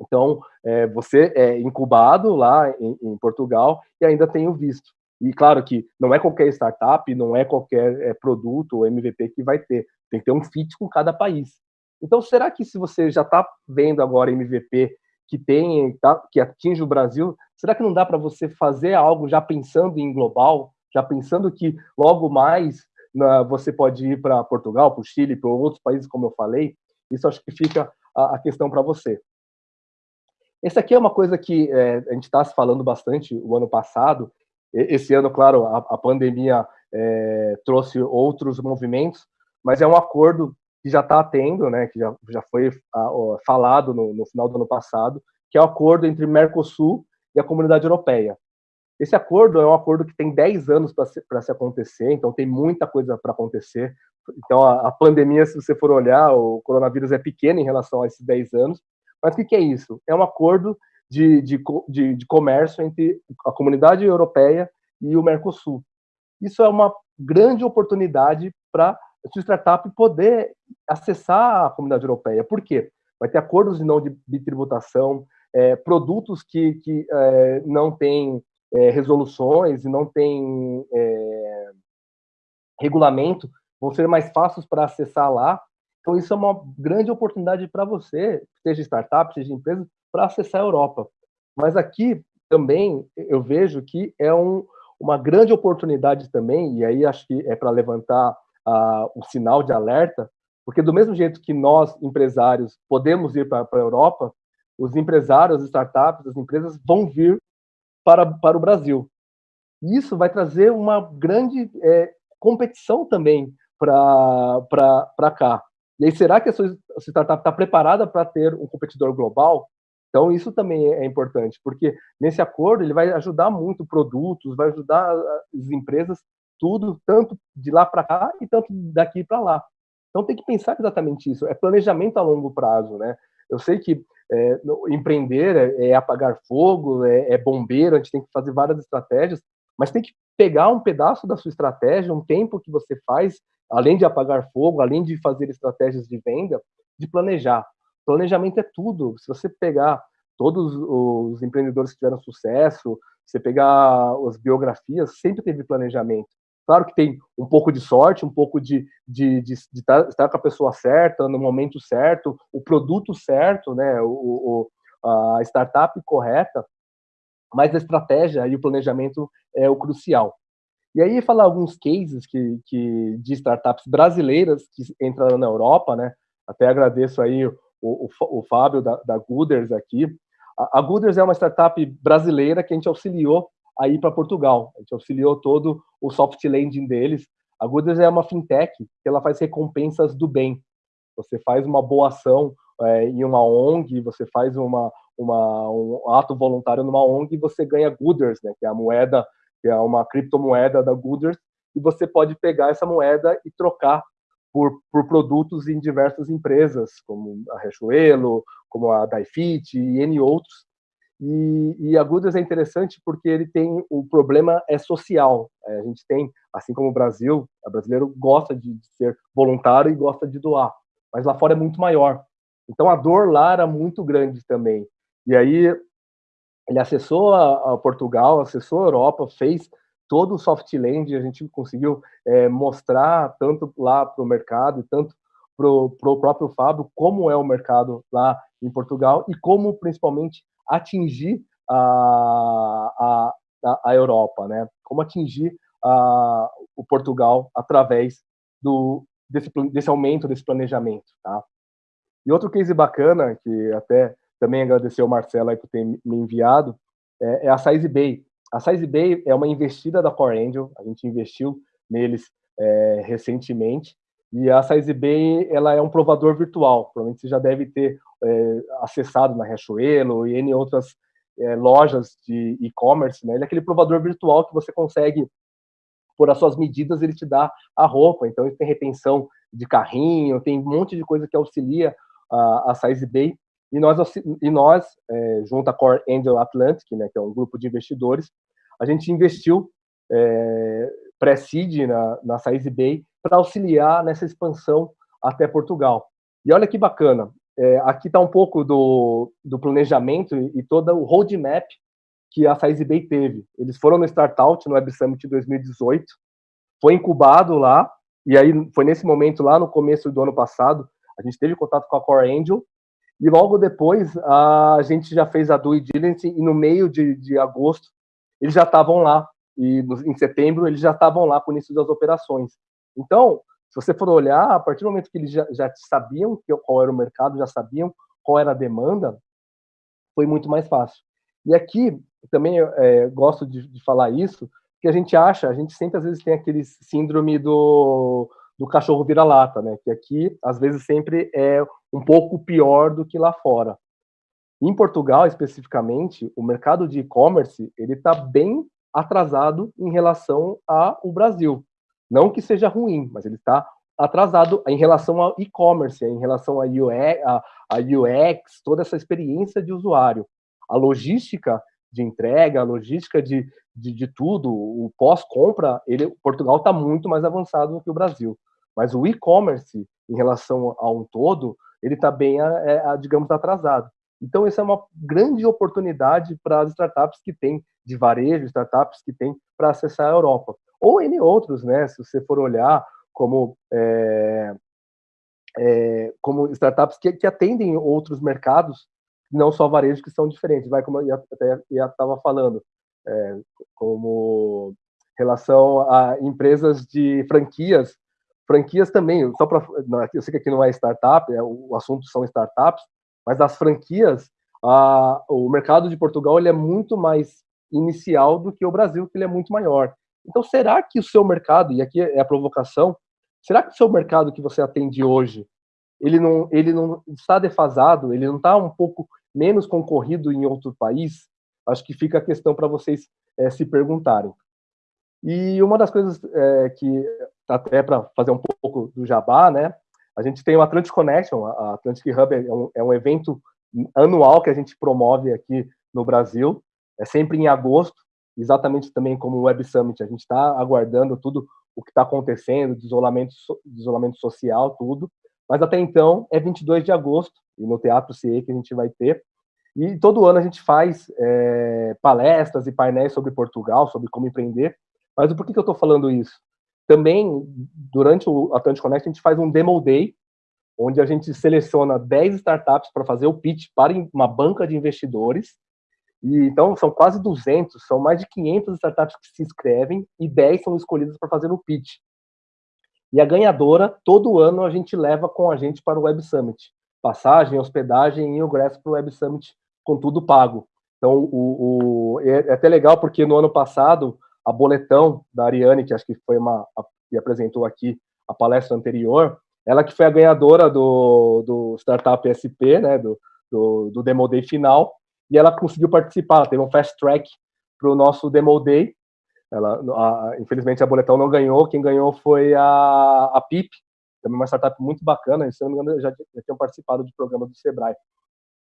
Então, é, você é incubado lá em, em, Portugal e ainda tem o visto. E claro que não é qualquer startup, não é qualquer é, produto ou MVP que vai ter. Tem que ter um fit com cada país. Então, será que se você já está vendo agora MVP que tem, tá, que atinge o Brasil, será que não dá para você fazer algo já pensando em global, já pensando que logo mais você pode ir para Portugal, para o Chile, para outros países, como eu falei. Isso acho que fica a, questão para você. Esse aqui é uma coisa que é, a gente está se falando bastante o ano passado. Esse ano, claro, a, a pandemia é, trouxe outros movimentos, mas é um acordo que já está tendo, né, que já, já foi a, falado no, no final do ano passado, que é o acordo entre Mercosul e a Comunidade Europeia. Esse acordo é um acordo que tem 10 anos para se, se, acontecer, então tem muita coisa para acontecer. Então, a, a, pandemia, se você for olhar, o coronavírus é pequeno em relação a esses 10 anos. Mas o que, que é isso? É um acordo de, de, de, de comércio entre a comunidade europeia e o Mercosul. Isso é uma grande oportunidade para sua startup poder acessar a comunidade europeia. Por quê? Vai ter acordos de não de, de tributação, é, produtos que, que é, não têm é, resoluções e não tem é, regulamento, vão ser mais fáceis para acessar lá. Então, isso é uma grande oportunidade para você, seja startup, seja empresa, para acessar a Europa. Mas aqui também eu vejo que é um, uma grande oportunidade também, e aí acho que é para levantar uh, o sinal de alerta, porque do mesmo jeito que nós, empresários, podemos ir para a Europa, os empresários, as startups, as empresas vão vir para, para o Brasil. Isso vai trazer uma grande é, competição também para cá. E aí, será que a sua startup está preparada para ter um competidor global? Então, isso também é importante, porque nesse acordo ele vai ajudar muito produtos, vai ajudar as empresas, tudo, tanto de lá para cá e tanto daqui para lá. Então, tem que pensar exatamente isso. É planejamento a longo prazo, né? Eu sei que é, empreender é, é, apagar fogo, é, é bombeiro, a gente tem que fazer várias estratégias, mas tem que pegar um pedaço da sua estratégia, um tempo que você faz, além de apagar fogo, além de fazer estratégias de venda, de planejar. Planejamento é tudo. Se você pegar todos os empreendedores que tiveram sucesso, você pegar as biografias, sempre teve planejamento. Claro que tem um pouco de sorte, um pouco de, de, de, de estar, tá, estar, com a pessoa certa, no momento certo, o produto certo, né, o, o, a startup correta, mas a estratégia e o planejamento é o crucial. E aí falar alguns cases que, que de startups brasileiras que entraram na Europa, né? Até agradeço aí o, o, o Fábio da, da Gooders aqui. A, a Gooders é uma startup brasileira que a gente auxiliou aí para Portugal. A gente auxiliou todo o soft landing deles. A Gooders é uma fintech que ela faz recompensas do bem. Você faz uma boa ação é, em uma ONG, você faz uma, uma, um ato voluntário numa ONG e você ganha Gooders, né, que é a moeda que é uma criptomoeda da Gooders, e você pode pegar essa moeda e trocar por, por produtos em diversas empresas, como a Riachuelo, como a Daifit e N outros. E, e, a Gooders é interessante porque ele tem o problema é social. É, a gente tem, assim como o Brasil, o brasileiro gosta de, de, ser voluntário e gosta de doar, mas lá fora é muito maior. Então a dor lá era muito grande também. E aí ele acessou a, a, Portugal, acessou a Europa, fez todo o soft land, a gente conseguiu é, mostrar tanto lá para o mercado, tanto para o próprio Fábio, como é o mercado lá em Portugal e como, principalmente, atingir a, a, a Europa, né? Como atingir a, o Portugal através do, desse, desse aumento desse planejamento, tá? E outro case bacana, que até também agradecer ao Marcelo aí por ter me enviado, é, é a Size Bay. A Size Bay é uma investida da Core Angel, a gente investiu neles é, recentemente, e a Size Bay ela é um provador virtual, provavelmente você já deve ter é, acessado na Riachuelo e em outras é, lojas de e-commerce, né? ele é aquele provador virtual que você consegue, por as suas medidas, ele te dá a roupa, então ele tem retenção de carrinho, tem um monte de coisa que auxilia a, a e nós, e nós é, junto à Core Angel Atlantic, né, que é um grupo de investidores, a gente investiu é, pré-seed na, na Size Bay para auxiliar nessa expansão até Portugal. E olha que bacana, é, aqui está um pouco do, do planejamento e, e, todo o roadmap que a Size Bay teve. Eles foram no Startout, no Web Summit 2018, foi incubado lá, e aí foi nesse momento, lá no começo do ano passado, a gente teve contato com a Core Angel, e logo depois a gente já fez a due diligence e no meio de, de agosto eles já estavam lá e no, em setembro eles já estavam lá com o início das operações. Então, se você for olhar, a partir do momento que eles já, já sabiam qual era o mercado, já sabiam qual era a demanda, foi muito mais fácil. E aqui também é, gosto de, de falar isso, que a gente acha, a gente sempre às vezes tem aquele síndrome do do cachorro vira-lata, né? Que aqui, às vezes, sempre é um pouco pior do que lá fora. Em Portugal, especificamente, o mercado de e-commerce ele está bem atrasado em relação ao Brasil. Não que seja ruim, mas ele está atrasado em relação ao e-commerce, em relação a UX, a, a toda essa experiência de usuário. A logística de entrega, a logística de, de, de tudo, o pós-compra, ele Portugal está muito mais avançado do que o Brasil. Mas o e-commerce, em relação a um todo, ele está bem, é, é, digamos, atrasado. Então, isso é uma grande oportunidade para as startups que têm de varejo, startups que têm para acessar a Europa. Ou em outros, né? Se você for olhar como, é, é, como startups que, que, atendem outros mercados, não só varejo, que são diferentes. Vai, como eu até estava falando, é, como relação a empresas de franquias Franquias também, só para. Eu sei que aqui não é startup, é, o assunto são startups, mas as franquias, a, o mercado de Portugal ele é muito mais inicial do que o Brasil, que ele é muito maior. Então, será que o seu mercado, e aqui é a provocação, será que o seu mercado que você atende hoje, ele não, ele não está defasado, ele não está um pouco menos concorrido em outro país? Acho que fica a questão para vocês é, se perguntarem. E uma das coisas é, que até para fazer um pouco do jabá, né? A gente tem o Atlantic Connection, a Atlantic Hub é um, é um evento anual que a gente promove aqui no Brasil, é sempre em agosto, exatamente também como o Web Summit, a gente está aguardando tudo o que está acontecendo, de isolamento, de isolamento social, tudo, mas até então é 22 de agosto, e no Teatro CIE que a gente vai ter, E todo ano a gente faz é, palestras e painéis sobre Portugal, sobre como empreender. Mas por que, que eu estou falando isso? Também, durante o Atlantic Connect, a gente faz um Demo Day, onde a gente seleciona 10 startups para fazer o pitch para uma banca de investidores. E, então, são quase 200, são mais de 500 startups que se inscrevem e 10 são escolhidas para fazer o pitch. E a ganhadora, todo ano, a gente leva com a gente para o Web Summit. Passagem, hospedagem e ingresso para o Web Summit com tudo pago. Então, o, o, é, é até legal porque no ano passado, a Boletão da Ariane, que acho que foi uma a, que apresentou aqui a palestra anterior, ela que foi a ganhadora do, do Startup SP, né, do, do, do Demo Day final, e ela conseguiu participar, teve um fast track para o nosso Demo Day. Ela, a, infelizmente, a Boletão não ganhou, quem ganhou foi a, a PIP, também uma startup muito bacana, se não me engano, já, já tinham participado de programa do Sebrae.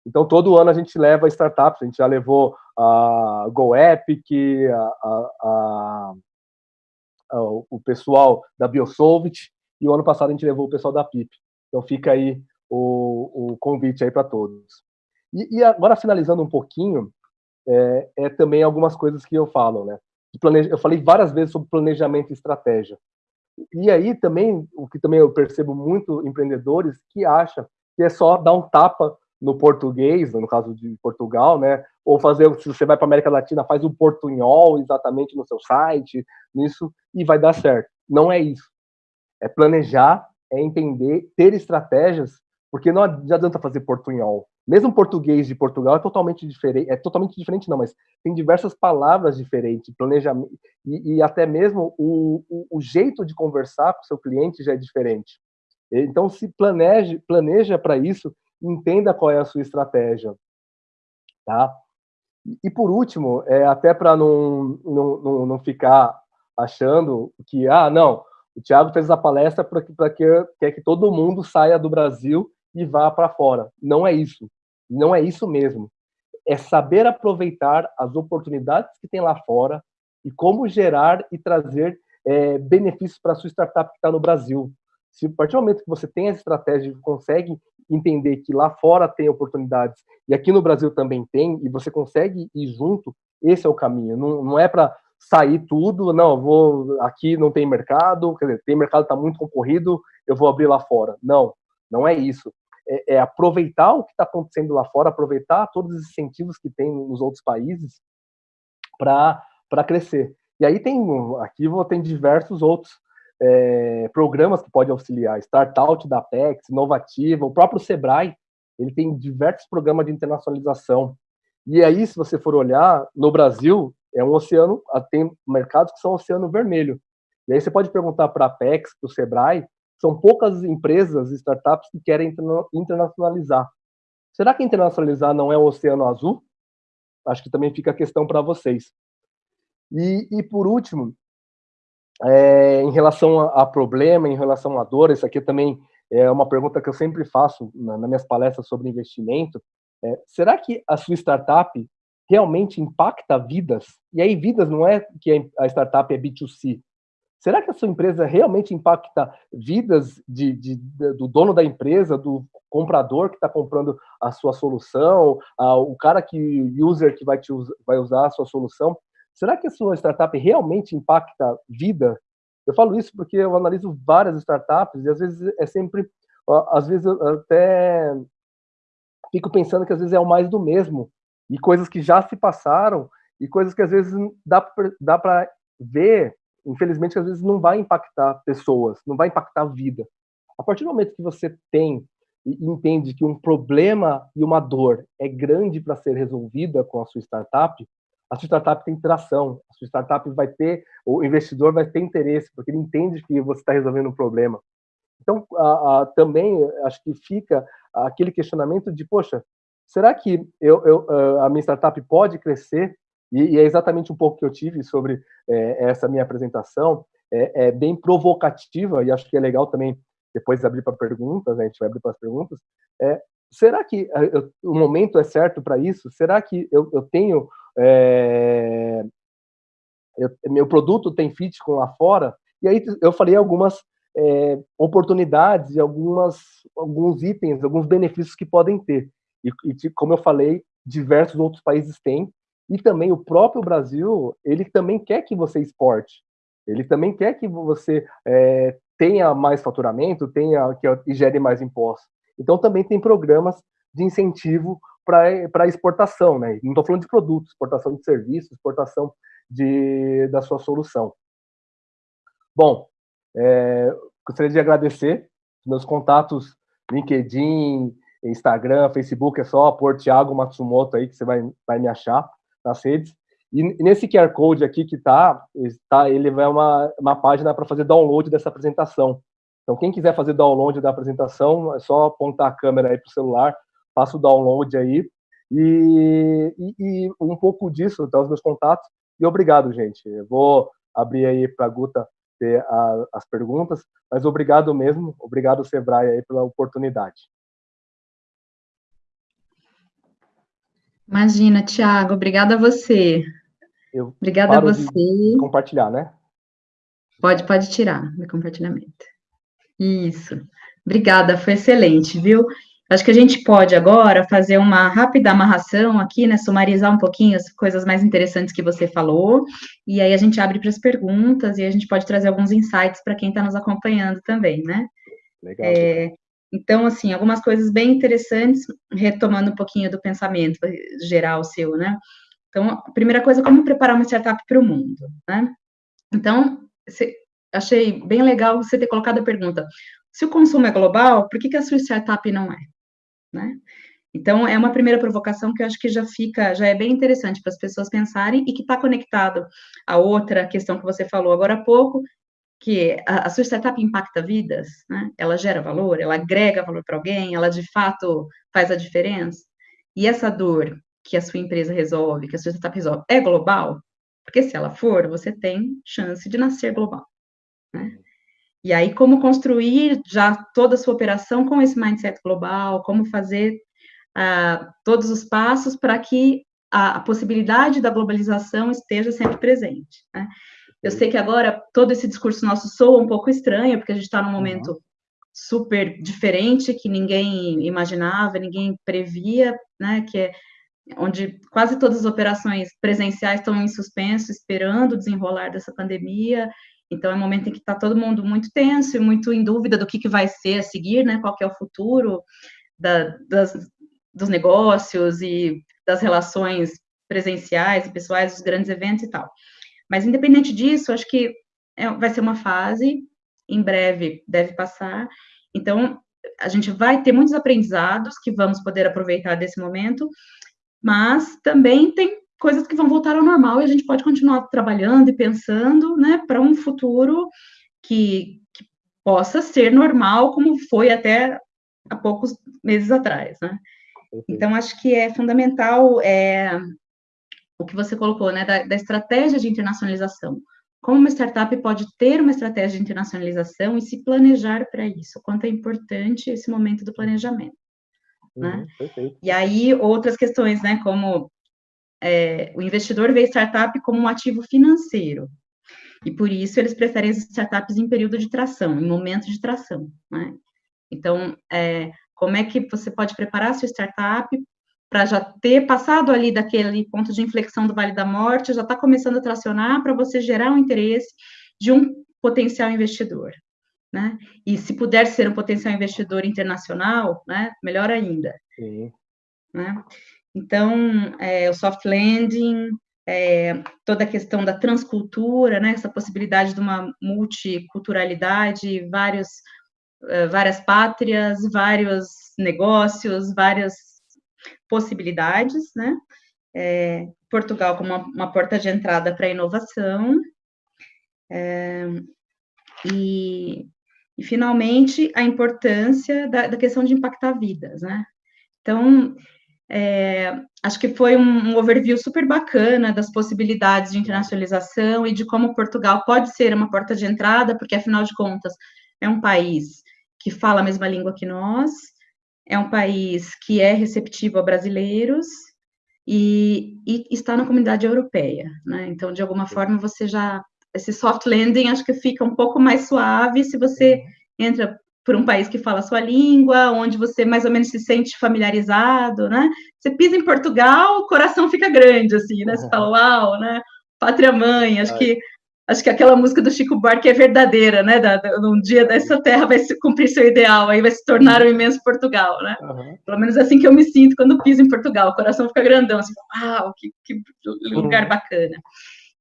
Então, todo ano a gente leva startups, a gente já levou a GoEpic, a, a, a, o pessoal da Biosolvit, e o ano passado a gente levou o pessoal da PIP. Então, fica aí o, o convite aí para todos. E, e, agora, finalizando um pouquinho, é, é, também algumas coisas que eu falo, né? Eu falei várias vezes sobre planejamento e estratégia. E aí também, o que também eu percebo muito empreendedores que acham que é só dar um tapa no português, no caso de Portugal, né? Ou fazer, se você vai para América Latina, faz o portunhol exatamente no seu site, nisso, e vai dar certo. Não é isso. É planejar, é entender, ter estratégias, porque não adianta fazer portunhol. Mesmo português de Portugal é totalmente diferente, é totalmente diferente não, mas tem diversas palavras diferentes, planejamento, e, e até mesmo o, o, o jeito de conversar com o seu cliente já é diferente. Então, se planeje, planeja para isso entenda qual é a sua estratégia, tá? E por último, é, até para não, não, não ficar achando que, ah, não, o Thiago fez a palestra para que quer que todo mundo saia do Brasil e vá para fora. Não é isso. Não é isso mesmo. É saber aproveitar as oportunidades que tem lá fora e como gerar e trazer é, benefícios para a sua startup que está no Brasil. Se a partir do momento que você tem essa estratégia e consegue entender que lá fora tem oportunidades e aqui no Brasil também tem, e você consegue ir junto, esse é o caminho. Não, não é para sair tudo, não, vou aqui não tem mercado, quer dizer, tem mercado está muito concorrido, eu vou abrir lá fora. Não, não é isso. É, é aproveitar o que está acontecendo lá fora, aproveitar todos os incentivos que tem nos outros países para crescer. E aí tem, aqui tem diversos outros é, programas que podem auxiliar, Startout da Apex, Inovativa, o próprio Sebrae, ele tem diversos programas de internacionalização. E aí, se você for olhar, no Brasil, é um oceano, tem mercados que são oceano vermelho. E aí você pode perguntar para a Apex, para o Sebrae, são poucas empresas, startups que querem internacionalizar. Será que internacionalizar não é um oceano azul? Acho que também fica a questão para vocês. E, e, por último, é, em relação a, a, problema, em relação a dor, isso aqui também é uma pergunta que eu sempre faço na, nas minhas palestras sobre investimento. É, será que a sua startup realmente impacta vidas? E aí, vidas não é que a startup é B2C. Será que a sua empresa realmente impacta vidas de, de, de do dono da empresa, do comprador que está comprando a sua solução, a, o cara que, user que vai, te, vai usar a sua solução? Será que a sua startup realmente impacta vida? Eu falo isso porque eu analiso várias startups e às vezes é sempre, às vezes até fico pensando que às vezes é o mais do mesmo e coisas que já se passaram e coisas que às vezes dá dá para ver, infelizmente às vezes não vai impactar pessoas, não vai impactar a vida. A partir do momento que você tem e entende que um problema e uma dor é grande para ser resolvida com a sua startup, a sua startup tem tração, a sua startup vai ter, o investidor vai ter interesse, porque ele entende que você está resolvendo um problema. Então, a, a, também acho que fica aquele questionamento de, poxa, será que eu, eu, a minha startup pode crescer? E, e, é exatamente um pouco que eu tive sobre é, essa minha apresentação, é, é, bem provocativa, e acho que é legal também depois abrir para perguntas, né, a gente vai abrir para as perguntas, é, será que eu, o momento é certo para isso? Será que eu, eu tenho é, eu, meu produto tem fit com lá fora, e aí eu falei algumas é, oportunidades e algumas, alguns itens, alguns benefícios que podem ter. E, e, como eu falei, diversos outros países têm, e também o próprio Brasil, ele também quer que você exporte, ele também quer que você é, tenha mais faturamento, tenha que gere mais impostos. Então também tem programas de incentivo para exportação, né? Não estou falando de produtos, exportação de serviços, exportação de, da sua solução. Bom, é, gostaria de agradecer meus contatos LinkedIn, Instagram, Facebook, é só pôr Thiago Matsumoto aí que você vai, vai me achar nas redes. E nesse QR Code aqui que está, tá, ele vai uma, uma página para fazer download dessa apresentação. Então, quem quiser fazer download da apresentação, é só apontar a câmera aí para o celular, faça o download aí. E, e, e, um pouco disso, então, os meus contatos. E obrigado, gente. Eu vou abrir aí para a Guta ter as perguntas, mas obrigado mesmo, obrigado, Sebrae, aí, pela oportunidade. Imagina, Tiago, obrigada a você. Eu obrigada a você. Compartilhar, né? Pode, pode tirar meu compartilhamento. Isso. Obrigada, foi excelente, viu? Acho que a gente pode agora fazer uma rápida amarração aqui, né? Sumarizar um pouquinho as coisas mais interessantes que você falou, e aí a gente abre para as perguntas e a gente pode trazer alguns insights para quem está nos acompanhando também, né? Legal. É, então, assim, algumas coisas bem interessantes, retomando um pouquinho do pensamento geral seu, né? Então, a primeira coisa, como preparar uma startup para o mundo, né? Então, achei bem legal você ter colocado a pergunta, se o consumo é global, por que, que a sua startup não é? né? Então, é uma primeira provocação que eu acho que já fica, já é bem interessante para as pessoas pensarem e que está conectado a outra questão que você falou agora há pouco, que a, a sua startup impacta vidas, né? Ela gera valor, ela agrega valor para alguém, ela de fato faz a diferença. E essa dor que a sua empresa resolve, que a sua startup resolve, é global? Porque se ela for, você tem chance de nascer global, né? E aí, como construir já toda a sua operação com esse mindset global, como fazer uh, todos os passos para que a, a, possibilidade da globalização esteja sempre presente. Né? Eu sei que agora todo esse discurso nosso soa um pouco estranho, porque a gente está num momento uhum. super diferente, que ninguém imaginava, ninguém previa, né, que é onde quase todas as operações presenciais estão em suspenso, esperando o desenrolar dessa pandemia, então, é um momento em que está todo mundo muito tenso e muito em dúvida do que, que vai ser a seguir, né? Qual é o futuro da, das, dos negócios e das relações presenciais e pessoais, dos grandes eventos e tal. Mas, independente disso, acho que é, vai ser uma fase, em breve deve passar. Então, a gente vai ter muitos aprendizados que vamos poder aproveitar desse momento, mas também tem coisas que vão voltar ao normal e a gente pode continuar trabalhando e pensando, né, para um futuro que, que, possa ser normal, como foi até há poucos meses atrás, né? Então, acho que é fundamental é, o que você colocou, né, da, da estratégia de internacionalização. Como uma startup pode ter uma estratégia de internacionalização e se planejar para isso? Quanto é importante esse momento do planejamento. Né? Uhum, e aí, outras questões, né, como é, o investidor vê startup como um ativo financeiro. E por isso eles preferem as startups em período de tração, em momento de tração. Né? Então, é, como é que você pode preparar a sua startup para já ter passado ali daquele ponto de inflexão do Vale da Morte, já está começando a tracionar para você gerar um interesse de um potencial investidor. Né? E se puder ser um potencial investidor internacional, né, melhor ainda. Sim. Né? Então, é, o soft landing, é, toda a questão da transcultura, né, essa possibilidade de uma multiculturalidade, vários, é, várias pátrias, vários negócios, várias possibilidades, né? É, Portugal como uma, uma, porta de entrada para a inovação. É, e, e, finalmente, a importância da, da questão de impactar vidas, né? Então, é, acho que foi um, um, overview super bacana das possibilidades de internacionalização e de como Portugal pode ser uma porta de entrada, porque afinal de contas é um país que fala a mesma língua que nós, é um país que é receptivo a brasileiros e, e está na comunidade europeia, né? Então, de alguma forma, você já esse soft landing acho que fica um pouco mais suave se você entra por um país que fala a sua língua, onde você mais ou menos se sente familiarizado, né? Você pisa em Portugal, o coração fica grande, assim, né? Você fala, uau, né? Pátria mãe, acho que acho que aquela música do Chico Buarque é verdadeira, né? Da, da, um dia dessa terra vai se, cumprir seu ideal, aí vai se tornar o um imenso Portugal, né? Uhum. Pelo menos assim que eu me sinto quando piso em Portugal, o coração fica grandão, assim, uau, que, que lugar uhum. bacana.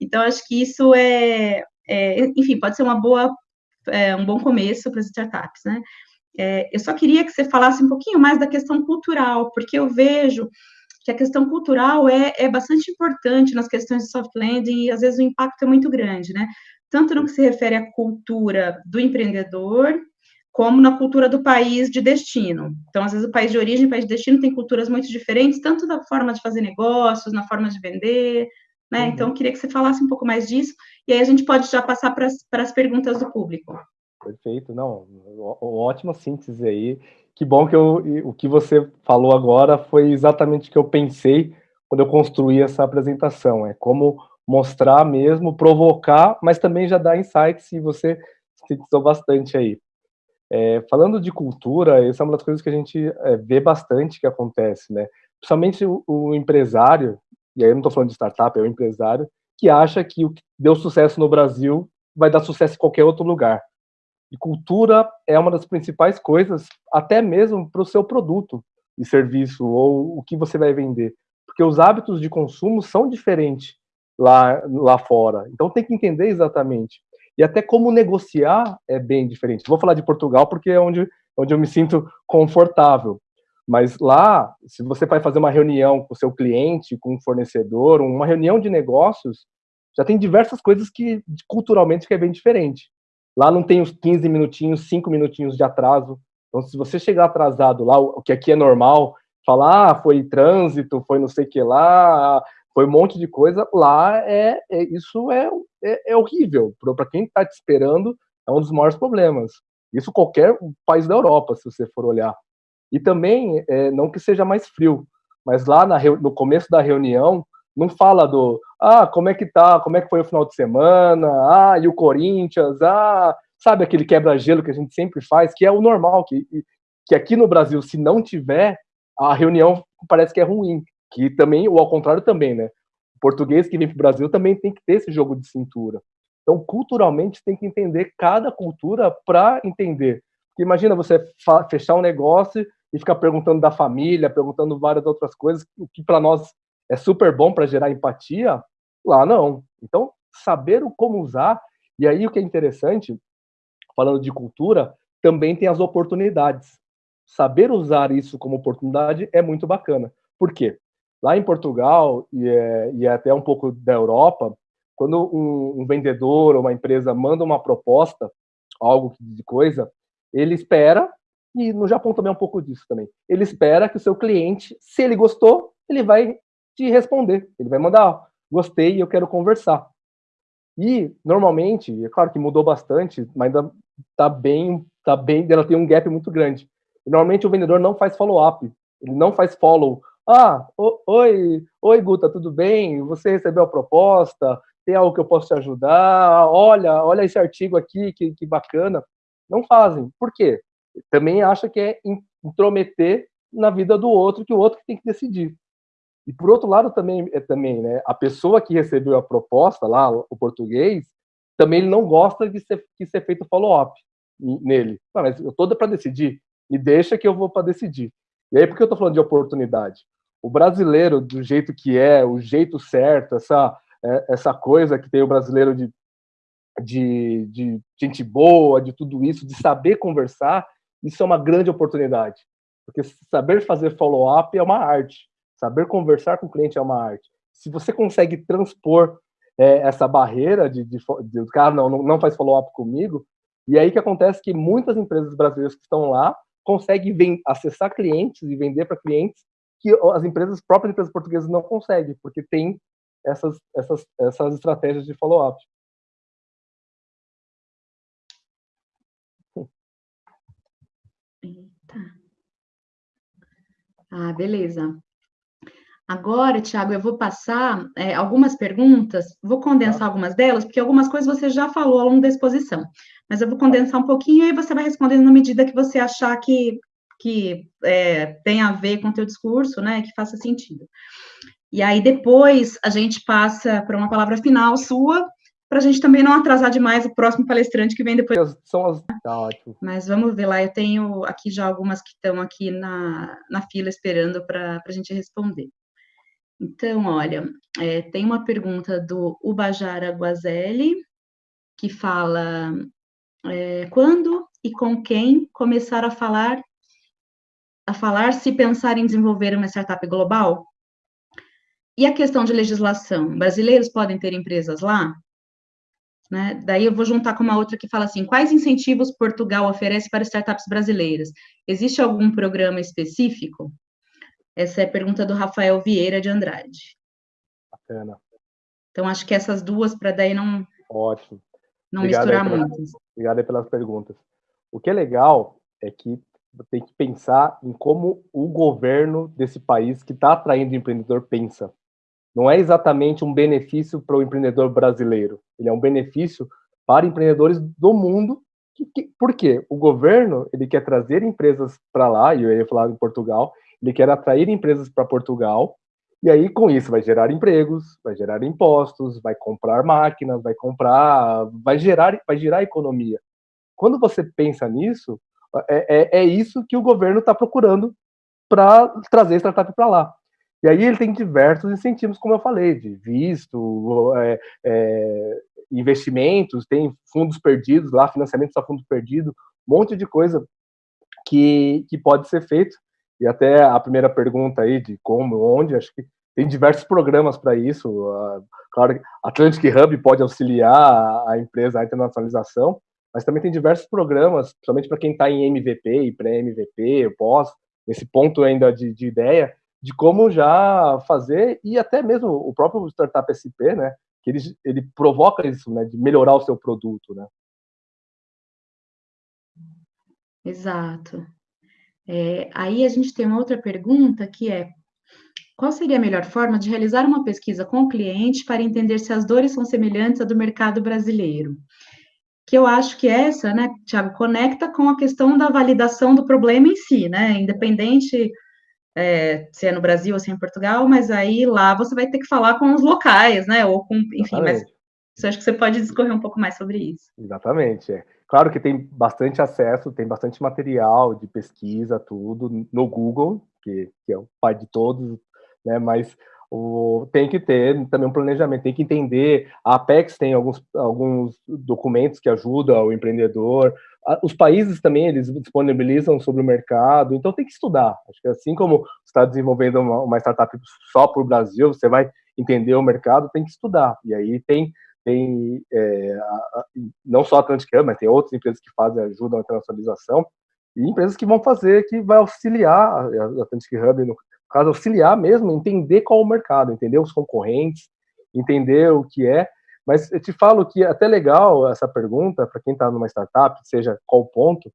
Então, acho que isso é, é, enfim, pode ser uma boa, é, um bom começo para as startups, né? É, eu só queria que você falasse um pouquinho mais da questão cultural, porque eu vejo que a questão cultural é, é bastante importante nas questões de soft landing e às vezes o impacto é muito grande, né? Tanto no que se refere à cultura do empreendedor, como na cultura do país de destino. Então, às vezes, o país de origem e o país de destino tem culturas muito diferentes, tanto da forma de fazer negócios, na forma de vender, né? Uhum. Então, eu queria que você falasse um pouco mais disso, e aí a gente pode já passar para as perguntas do público. Perfeito, não, ótima síntese aí. Que bom que eu, o que você falou agora foi exatamente o que eu pensei quando eu construí essa apresentação. É como mostrar mesmo, provocar, mas também já dar insights e você sintetizou bastante aí. É, falando de cultura, essa é uma das coisas que a gente é, vê bastante que acontece, né? Principalmente o, o empresário, e aí eu não estou falando de startup, é o empresário, que acha que o que deu sucesso no Brasil vai dar sucesso em qualquer outro lugar. E cultura é uma das principais coisas, até mesmo para o seu produto e serviço ou o que você vai vender, porque os hábitos de consumo são diferentes lá lá fora. Então tem que entender exatamente. E até como negociar é bem diferente. Vou falar de Portugal porque é onde onde eu me sinto confortável. Mas lá, se você vai fazer uma reunião com o seu cliente, com um fornecedor, uma reunião de negócios, já tem diversas coisas que culturalmente que é bem diferente. Lá não tem os 15 minutinhos, 5 minutinhos de atraso. Então, se você chegar atrasado lá, o que aqui é normal, falar, ah, foi trânsito, foi não sei o que lá, foi um monte de coisa, lá é, é isso é, é, é horrível. Para quem está te esperando, é um dos maiores problemas. Isso qualquer país da Europa, se você for olhar. E também, é, não que seja mais frio, mas lá na, no começo da reunião, não fala do, ah, como é que tá, como é que foi o final de semana, ah, e o Corinthians, ah, sabe aquele quebra-gelo que a gente sempre faz, que é o normal, que, que aqui no Brasil, se não tiver, a reunião parece que é ruim, que também, ou ao contrário também, né, o português que vem para o Brasil também tem que ter esse jogo de cintura. Então, culturalmente, tem que entender cada cultura para entender. Porque imagina você fechar um negócio e ficar perguntando da família, perguntando várias outras coisas, o que para nós é super bom para gerar empatia, lá não. Então, saber o como usar, e aí o que é interessante, falando de cultura, também tem as oportunidades. Saber usar isso como oportunidade é muito bacana. Por quê? Lá em Portugal, e, é, e é até um pouco da Europa, quando um, um vendedor ou uma empresa manda uma proposta, algo de coisa, ele espera, e no Japão também é um pouco disso também, ele espera que o seu cliente, se ele gostou, ele vai te responder. Ele vai mandar, gostei eu quero conversar. E, normalmente, é claro que mudou bastante, mas ainda tá bem, tá bem, ela tem um gap muito grande. E, normalmente o vendedor não faz follow-up, ele não faz follow. Ah, oi, oi, Guta, tudo bem? Você recebeu a proposta? Tem algo que eu posso te ajudar? Olha, olha esse artigo aqui, que, que bacana. Não fazem. Por quê? Também acha que é intrometer na vida do outro, que o outro tem que decidir. E por outro lado também, é, também né, a pessoa que recebeu a proposta lá, o português, também ele não gosta de ser, de ser feito follow-up nele. Não, mas eu tô para decidir, me deixa que eu vou para decidir. E aí, por que eu estou falando de oportunidade? O brasileiro, do jeito que é, o jeito certo, essa, é, essa coisa que tem o brasileiro de, de, de gente boa, de tudo isso, de saber conversar, isso é uma grande oportunidade. Porque saber fazer follow-up é uma arte. Saber conversar com o cliente é uma arte. Se você consegue transpor é, essa barreira de, de, de, cara não, não faz follow-up comigo, e aí que acontece que muitas empresas brasileiras que estão lá conseguem vem, acessar clientes e vender para clientes que as empresas, próprias empresas portuguesas não conseguem, porque tem essas, essas, essas estratégias de follow-up. Ah, beleza. Agora, Tiago, eu vou passar é, algumas perguntas, vou condensar tá. algumas delas, porque algumas coisas você já falou ao longo da exposição, mas eu vou condensar um pouquinho e você vai respondendo na medida que você achar que, que é, tem a ver com o teu discurso, né, que faça sentido. E aí, depois, a gente passa para uma palavra final sua, para a gente também não atrasar demais o próximo palestrante que vem depois. São as... Tá ótimo. Mas vamos ver lá, eu tenho aqui já algumas que estão aqui na, na fila esperando para a gente responder. Então, olha, é, tem uma pergunta do Ubajara Guazelli, que fala é, quando e com quem começar a falar a falar se pensar em desenvolver uma startup global? E a questão de legislação, brasileiros podem ter empresas lá? Né? Daí eu vou juntar com uma outra que fala assim: quais incentivos Portugal oferece para startups brasileiras? Existe algum programa específico? Essa é a pergunta do Rafael Vieira de Andrade. Bacana. Então, acho que essas duas, para daí não. Ótimo. Não Obrigado misturar muito. Obrigado pelas perguntas. O que é legal é que tem que pensar em como o governo desse país que está atraindo o empreendedor pensa não é exatamente um benefício para o empreendedor brasileiro, ele é um benefício para empreendedores do mundo. Que, que, por quê? O governo ele quer trazer empresas para lá, e eu ia falar em Portugal, ele quer atrair empresas para Portugal, e aí com isso vai gerar empregos, vai gerar impostos, vai comprar máquinas, vai comprar, vai gerar, vai gerar economia. Quando você pensa nisso, é, é, é isso que o governo está procurando para trazer startup para lá. E aí ele tem diversos incentivos, como eu falei, de visto, é, é, investimentos, tem fundos perdidos lá, financiamento a fundo perdido, um monte de coisa que, que pode ser feito. E até a primeira pergunta aí de como, onde, acho que tem diversos programas para isso. Uh, claro, Atlantic Hub pode auxiliar a empresa a internacionalização, mas também tem diversos programas, principalmente para quem está em MVP e pré-MVP, pós, nesse ponto ainda de, de ideia, de como já fazer, e até mesmo o próprio Startup SP, né, que ele, ele provoca isso, né, de melhorar o seu produto, né. Exato. É, aí a gente tem uma outra pergunta que é, qual seria a melhor forma de realizar uma pesquisa com o cliente para entender se as dores são semelhantes à do mercado brasileiro? Que eu acho que essa, né, Tiago, conecta com a questão da validação do problema em si, né, independente é, se é no Brasil ou se é em Portugal, mas aí lá você vai ter que falar com os locais, né? Ou com, enfim, Exatamente. mas acho que você pode discorrer um pouco mais sobre isso. Exatamente. É. Claro que tem bastante acesso, tem bastante material de pesquisa, tudo, no Google, que, que é o pai de todos, né? Mas o, tem que ter também um planejamento, tem que entender. A Apex tem alguns, alguns documentos que ajudam o empreendedor, os países também eles disponibilizam sobre o mercado, então tem que estudar. Acho que assim como está desenvolvendo uma, uma startup só para o Brasil, você vai entender o mercado, tem que estudar. E aí tem tem é, a, a, não só a Atlantic Hub, mas tem outras empresas que fazem ajudam a internacionalização e empresas que vão fazer que vai auxiliar a Atlantic Hub no caso auxiliar mesmo, entender qual é o mercado, entender os concorrentes, entender o que é mas eu te falo que é até legal essa pergunta para quem está numa startup, seja qual ponto,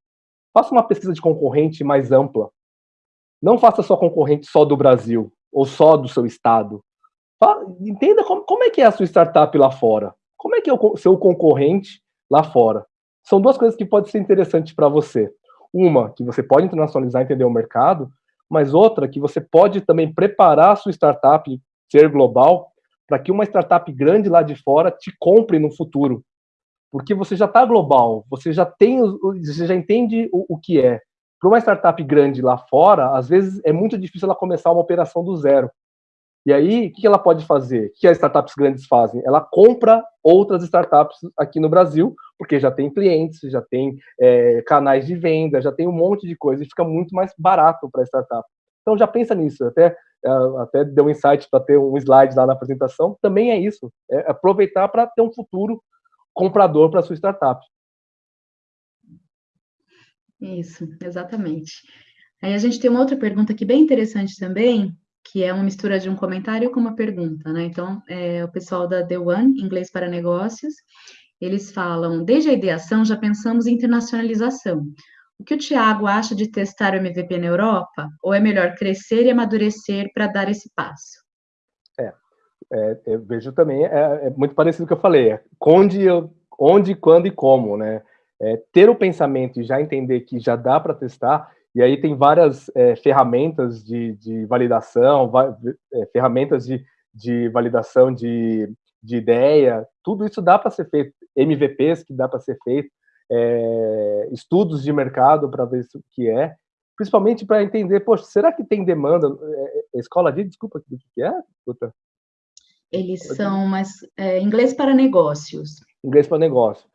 faça uma pesquisa de concorrente mais ampla. Não faça só concorrente só do Brasil ou só do seu estado. Entenda como, como é que é a sua startup lá fora. Como é que é o seu concorrente lá fora. São duas coisas que podem ser interessantes para você. Uma, que você pode internacionalizar entender o mercado, mas outra, que você pode também preparar a sua startup ser global para que uma startup grande lá de fora te compre no futuro. Porque você já está global, você já tem, você já entende o, o que é. Para uma startup grande lá fora, às vezes é muito difícil ela começar uma operação do zero. E aí, o que ela pode fazer? O que as startups grandes fazem? Ela compra outras startups aqui no Brasil, porque já tem clientes, já tem é, canais de venda, já tem um monte de coisa e fica muito mais barato para a startup. Então já pensa nisso. Até é, até deu um insight para ter um slide lá na apresentação, também é isso, é aproveitar para ter um futuro comprador para sua startup. Isso, exatamente. Aí a gente tem uma outra pergunta aqui bem interessante também, que é uma mistura de um comentário com uma pergunta, né? Então, é, o pessoal da The One, Inglês para Negócios, eles falam, desde a ideação já pensamos em internacionalização. O que o Tiago acha de testar o MVP na Europa? Ou é melhor crescer e amadurecer para dar esse passo? É, é eu vejo também, é, é, muito parecido com o que eu falei, é, onde, onde, quando e como, né? É, ter o pensamento e já entender que já dá para testar, e aí tem várias é, ferramentas de, de validação, é, ferramentas de, de validação de, de ideia, tudo isso dá para ser feito, MVPs que dá para ser feito, é, estudos de mercado para ver o que é, principalmente para entender, poxa, será que tem demanda? É, é, escola de, desculpa, o que é? Puta. Eles são mais é, inglês para negócios. Inglês para negócio.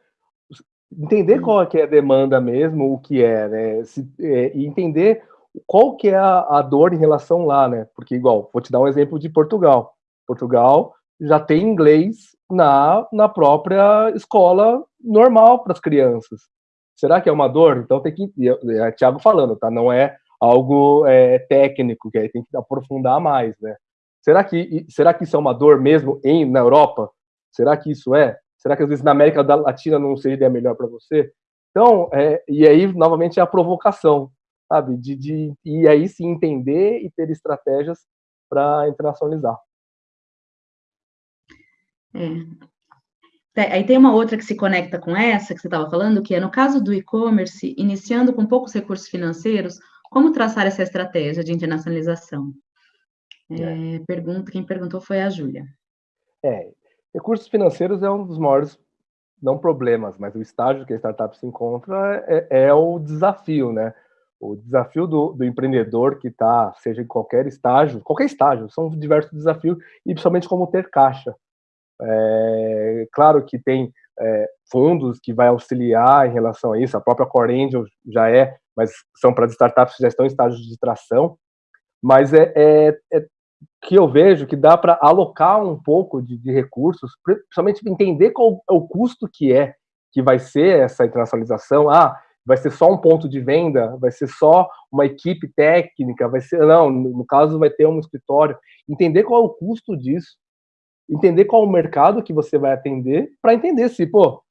Entender qual é, que é a demanda mesmo, o que é, né? Se, é, e entender qual que é a, a, dor em relação lá, né? Porque, igual, vou te dar um exemplo de Portugal. Portugal já tem inglês na, na própria escola normal para as crianças. Será que é uma dor? Então tem que. É Tiago falando, tá? Não é algo é, técnico, que aí tem que aprofundar mais, né? Será que, será que isso é uma dor mesmo em, na Europa? Será que isso é? Será que às vezes na América Latina não seria melhor para você? Então, é, e aí, novamente, é a provocação, sabe? De, de, e aí sim entender e ter estratégias para internacionalizar. É. Aí tem uma outra que se conecta com essa que você estava falando, que é no caso do e-commerce, iniciando com poucos recursos financeiros, como traçar essa estratégia de internacionalização? É, é. Pergunta, quem perguntou foi a Júlia. É, recursos financeiros é um dos maiores, não problemas, mas o estágio que a startup se encontra é, é o desafio, né? O desafio do, do empreendedor que está, seja em qualquer estágio, qualquer estágio, são diversos desafios, e principalmente como ter caixa. É, claro que tem é, fundos que vai auxiliar em relação a isso, a própria Core Angel já é, mas são para startups que já estão em estágio de tração, mas é, é, é que eu vejo que dá para alocar um pouco de, de, recursos, principalmente entender qual é o custo que é que vai ser essa internacionalização. Ah, vai ser só um ponto de venda, vai ser só uma equipe técnica, vai ser não, no caso vai ter um escritório. Entender qual é o custo disso entender qual o mercado que você vai atender, para entender se, pô,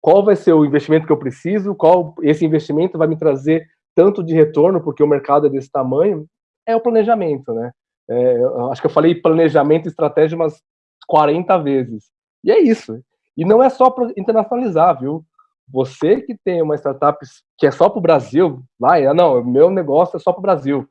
qual vai ser o investimento que eu preciso, qual esse investimento vai me trazer tanto de retorno, porque o mercado é desse tamanho, é o planejamento, né? É, acho que eu falei planejamento e estratégia umas 40 vezes. E é isso. E não é só para internacionalizar, viu? Você que tem uma startup que é só para o Brasil, vai, ah, não, meu negócio é só para o Brasil.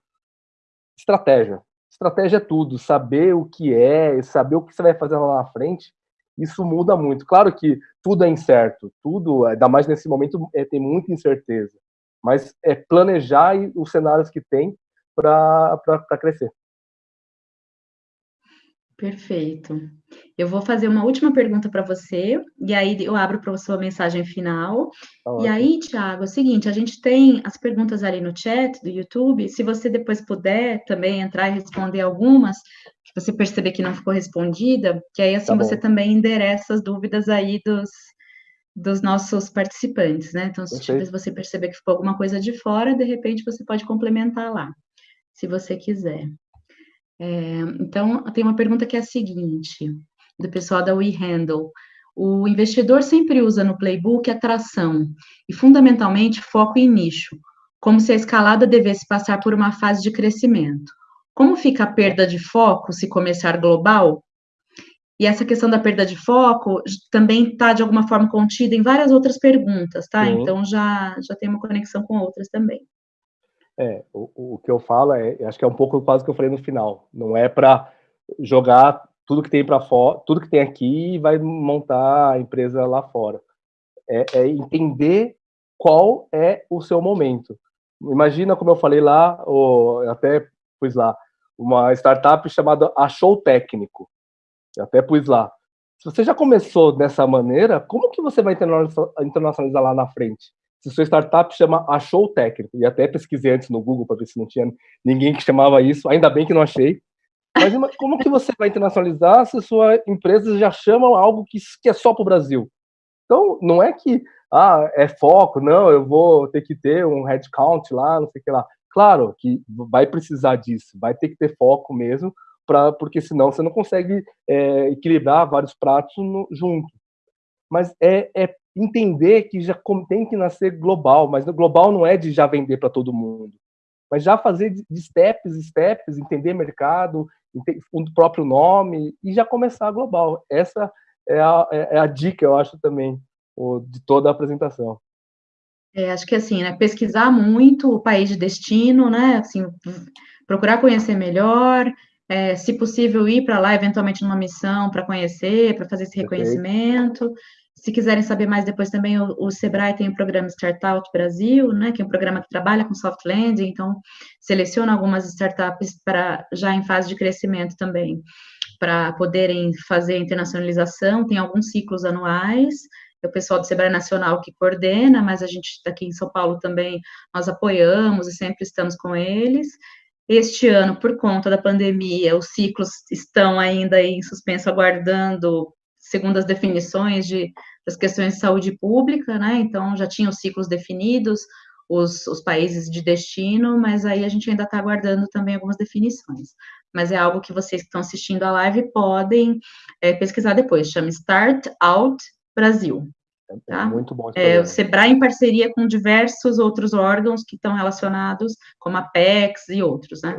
Estratégia. Estratégia é tudo, saber o que é, saber o que você vai fazer lá na frente, isso muda muito. Claro que tudo é incerto, tudo, ainda mais nesse momento, é, tem muita incerteza, mas é planejar os cenários que tem para crescer. Perfeito. Eu vou fazer uma última pergunta para você, e aí eu abro para a sua mensagem final. Tá e aí, Tiago, é o seguinte: a gente tem as perguntas ali no chat do YouTube. Se você depois puder também entrar e responder algumas, que você perceber que não ficou respondida, que aí assim tá você também endereça as dúvidas aí dos, dos nossos participantes, né? Então, se Perfeito. você perceber que ficou alguma coisa de fora, de repente você pode complementar lá, se você quiser. É, então, tem uma pergunta que é a seguinte, do pessoal da WeHandle. O investidor sempre usa no playbook atração e, fundamentalmente, foco em nicho, como se a escalada devesse passar por uma fase de crescimento. Como fica a perda de foco se começar global? E essa questão da perda de foco também está, de alguma forma, contida em várias outras perguntas, tá? Sim. Então, já, já tem uma conexão com outras também. É, o, o que eu falo é, acho que é um pouco quase que eu falei no final. Não é para jogar tudo que tem para fora, tudo que tem aqui e vai montar a empresa lá fora. É, é, entender qual é o seu momento. Imagina, como eu falei lá, ou até pus lá, uma startup chamada Achou Técnico. Eu até pus lá. Se você já começou dessa maneira, como que você vai internacionalizar lá na frente? Se sua startup chama Achou Técnico, e até pesquisei antes no Google para ver se não tinha ninguém que chamava isso, ainda bem que não achei. Mas como que você vai internacionalizar se sua empresa já chama algo que, que é só para o Brasil? Então, não é que ah, é foco, não, eu vou ter que ter um headcount lá, não sei o que lá. Claro que vai precisar disso, vai ter que ter foco mesmo, pra, porque senão você não consegue é, equilibrar vários pratos no, junto. Mas é, é entender que já tem que nascer global, mas global não é de já vender para todo mundo. mas já fazer de steps, steps, entender mercado, o próprio nome e já começar global. Essa é a, é, é a dica, eu acho também, de toda a apresentação. É, acho que assim, né, pesquisar muito o país de destino, né, assim, procurar conhecer melhor, é, se possível ir para lá eventualmente numa missão para conhecer, para fazer esse reconhecimento. Se quiserem saber mais depois também, o, o, Sebrae tem o programa Startup Brasil, né, que é um programa que trabalha com soft landing, então seleciona algumas startups para já em fase de crescimento também, para poderem fazer internacionalização, tem alguns ciclos anuais, é o pessoal do Sebrae Nacional que coordena, mas a gente aqui em São Paulo também nós apoiamos e sempre estamos com eles. Este ano, por conta da pandemia, os ciclos estão ainda em suspenso, aguardando, segundo as definições de, das questões de saúde pública, né? Então, já tinham ciclos definidos, os, os países de destino, mas aí a gente ainda está aguardando também algumas definições. Mas é algo que vocês que estão assistindo a live podem é, pesquisar depois, chama Start Out Brasil. É, é tá? muito bom. É, o Sebrae em parceria com diversos outros órgãos que estão relacionados, como a PEX e outros, né?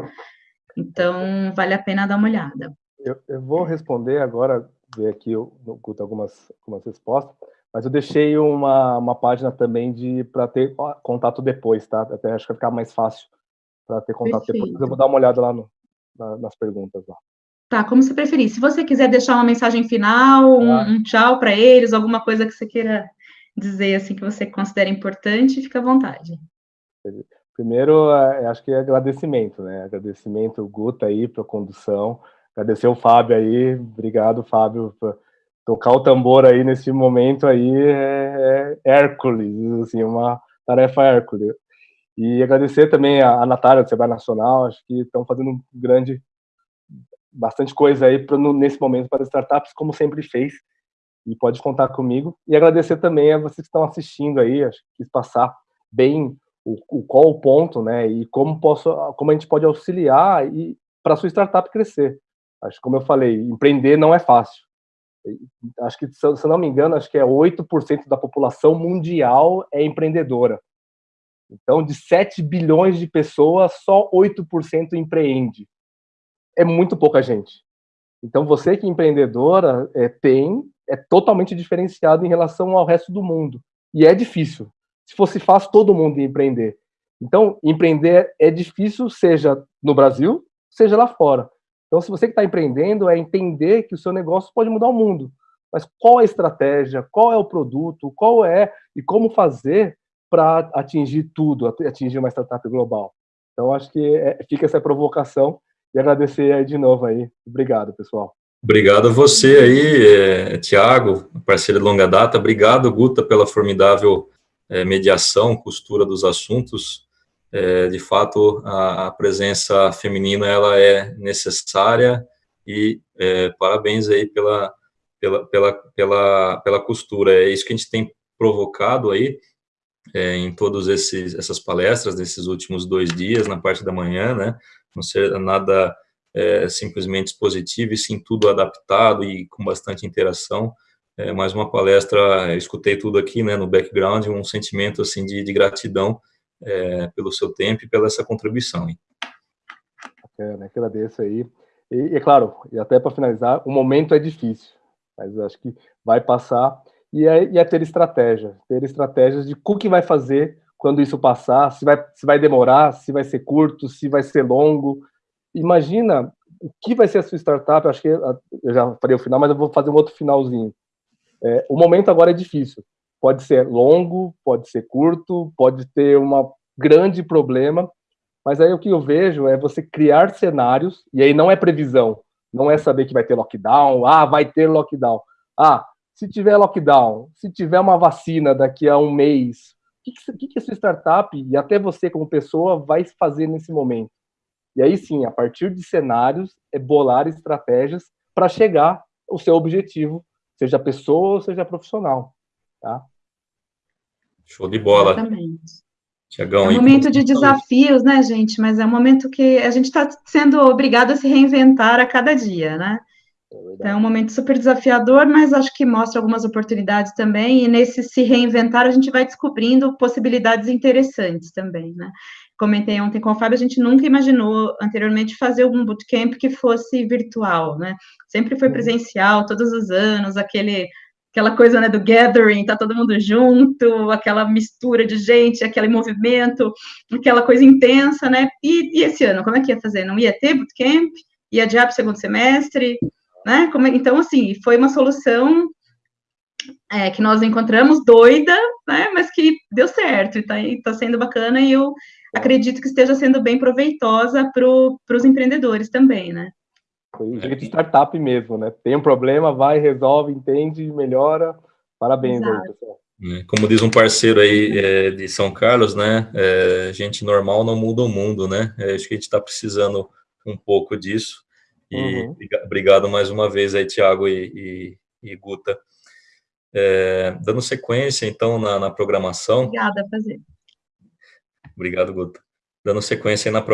Então, vale a pena dar uma olhada. Eu, eu vou responder agora, ver aqui algumas, algumas respostas, mas eu deixei uma, uma página também de para ter contato depois, tá? Até acho que vai ficar mais fácil para ter contato Perfeito. depois. Eu vou dar uma olhada lá no, na, nas perguntas lá. Tá, como você preferir. Se você quiser deixar uma mensagem final, um, um tchau para eles, alguma coisa que você queira dizer assim que você considera importante, fica à vontade. Primeiro, é, acho que é agradecimento, né? Agradecimento, Guta aí, para a condução. Agradecer o Fábio aí. Obrigado, Fábio, por tocar o tambor aí nesse momento aí é, é Hércules, assim, uma tarefa Hércules. E agradecer também a, a Natália do Sebrae Nacional, acho que estão fazendo um grande bastante coisa aí pra, no, nesse momento para as startups, como sempre fez, e pode contar comigo. E agradecer também a vocês que estão assistindo aí, acho que quis passar bem o, o qual o ponto, né, e como, posso, como a gente pode auxiliar e para a sua startup crescer. Acho como eu falei, empreender não é fácil. Acho que, se não me engano, acho que é 8% da população mundial é empreendedora. Então, de 7 bilhões de pessoas, só 8% empreende é muito pouca gente. Então, você que é empreendedora é, tem, é totalmente diferenciado em relação ao resto do mundo. E é difícil. Se fosse fácil, todo mundo ia empreender. Então, empreender é difícil, seja no Brasil, seja lá fora. Então, se você que está empreendendo, é entender que o seu negócio pode mudar o mundo. Mas qual é a estratégia, qual é o produto, qual é e como fazer para atingir tudo, atingir uma startup global. Então, acho que é, fica essa provocação e agradecer aí de novo aí. Obrigado, pessoal. Obrigado a você aí, é, Tiago, parceiro de longa data. Obrigado, Guta, pela formidável é, mediação, costura dos assuntos. É, de fato, a, a, presença feminina ela é necessária e é, parabéns aí pela, pela, pela, pela, pela costura. É isso que a gente tem provocado aí é, em todas essas palestras desses últimos dois dias, na parte da manhã, né? não ser nada é, simplesmente expositivo, e sim tudo adaptado e com bastante interação. É, mais uma palestra, escutei tudo aqui, né, no background, um sentimento, assim, de, de gratidão é, pelo seu tempo e pela essa contribuição. Bacana, agradeço aí. E, é claro, e até para finalizar, o momento é difícil, mas acho que vai passar, e é, e é ter estratégia, ter estratégias de o que vai fazer quando isso passar, se vai, se vai demorar, se vai ser curto, se vai ser longo. Imagina o que vai ser a sua startup. Acho que eu já falei o final, mas eu vou fazer um outro finalzinho. É, o momento agora é difícil. Pode ser longo, pode ser curto, pode ter um grande problema, mas aí o que eu vejo é você criar cenários, e aí não é previsão, não é saber que vai ter lockdown, ah, vai ter lockdown. Ah, se tiver lockdown, se tiver uma vacina daqui a um mês, o que, que a sua startup e até você como pessoa vai fazer nesse momento? E aí sim, a partir de cenários, é bolar estratégias para chegar ao seu objetivo, seja pessoa ou seja profissional. Tá? Show de bola. Exatamente. Tiagão, é um momento de desafios, né, gente? Mas é um momento que a gente está sendo obrigado a se reinventar a cada dia, né? É, é um momento super desafiador, mas acho que mostra algumas oportunidades também, e nesse se reinventar a gente vai descobrindo possibilidades interessantes também, né? comentei ontem com o Fábio, a gente nunca imaginou anteriormente fazer algum bootcamp que fosse virtual, né? Sempre foi presencial, todos os anos, aquele aquela coisa né, do gathering, tá todo mundo junto, aquela mistura de gente, aquele movimento, aquela coisa intensa, né? E, e esse ano, como é que ia fazer? Não ia ter bootcamp? Ia adiar para o segundo semestre? Né? É, então, assim, foi uma solução é, que nós encontramos doida, né? Mas que deu certo, e tá, tá sendo bacana, e eu acredito que esteja sendo bem proveitosa para os empreendedores também, né? Foi o jeito de startup mesmo, né? Tem um problema, vai, resolve, entende, melhora. Parabéns Exato. aí, pessoal. É, como diz um parceiro aí é, de São Carlos, né? É, gente normal não muda o mundo, né? É, acho que a gente está precisando um pouco disso. E uhum. obrigado mais uma vez aí, Tiago e, e, e, Guta. É, dando sequência, então, na, na programação. Obrigada, prazer. Obrigado, Guta. Dando sequência na programação.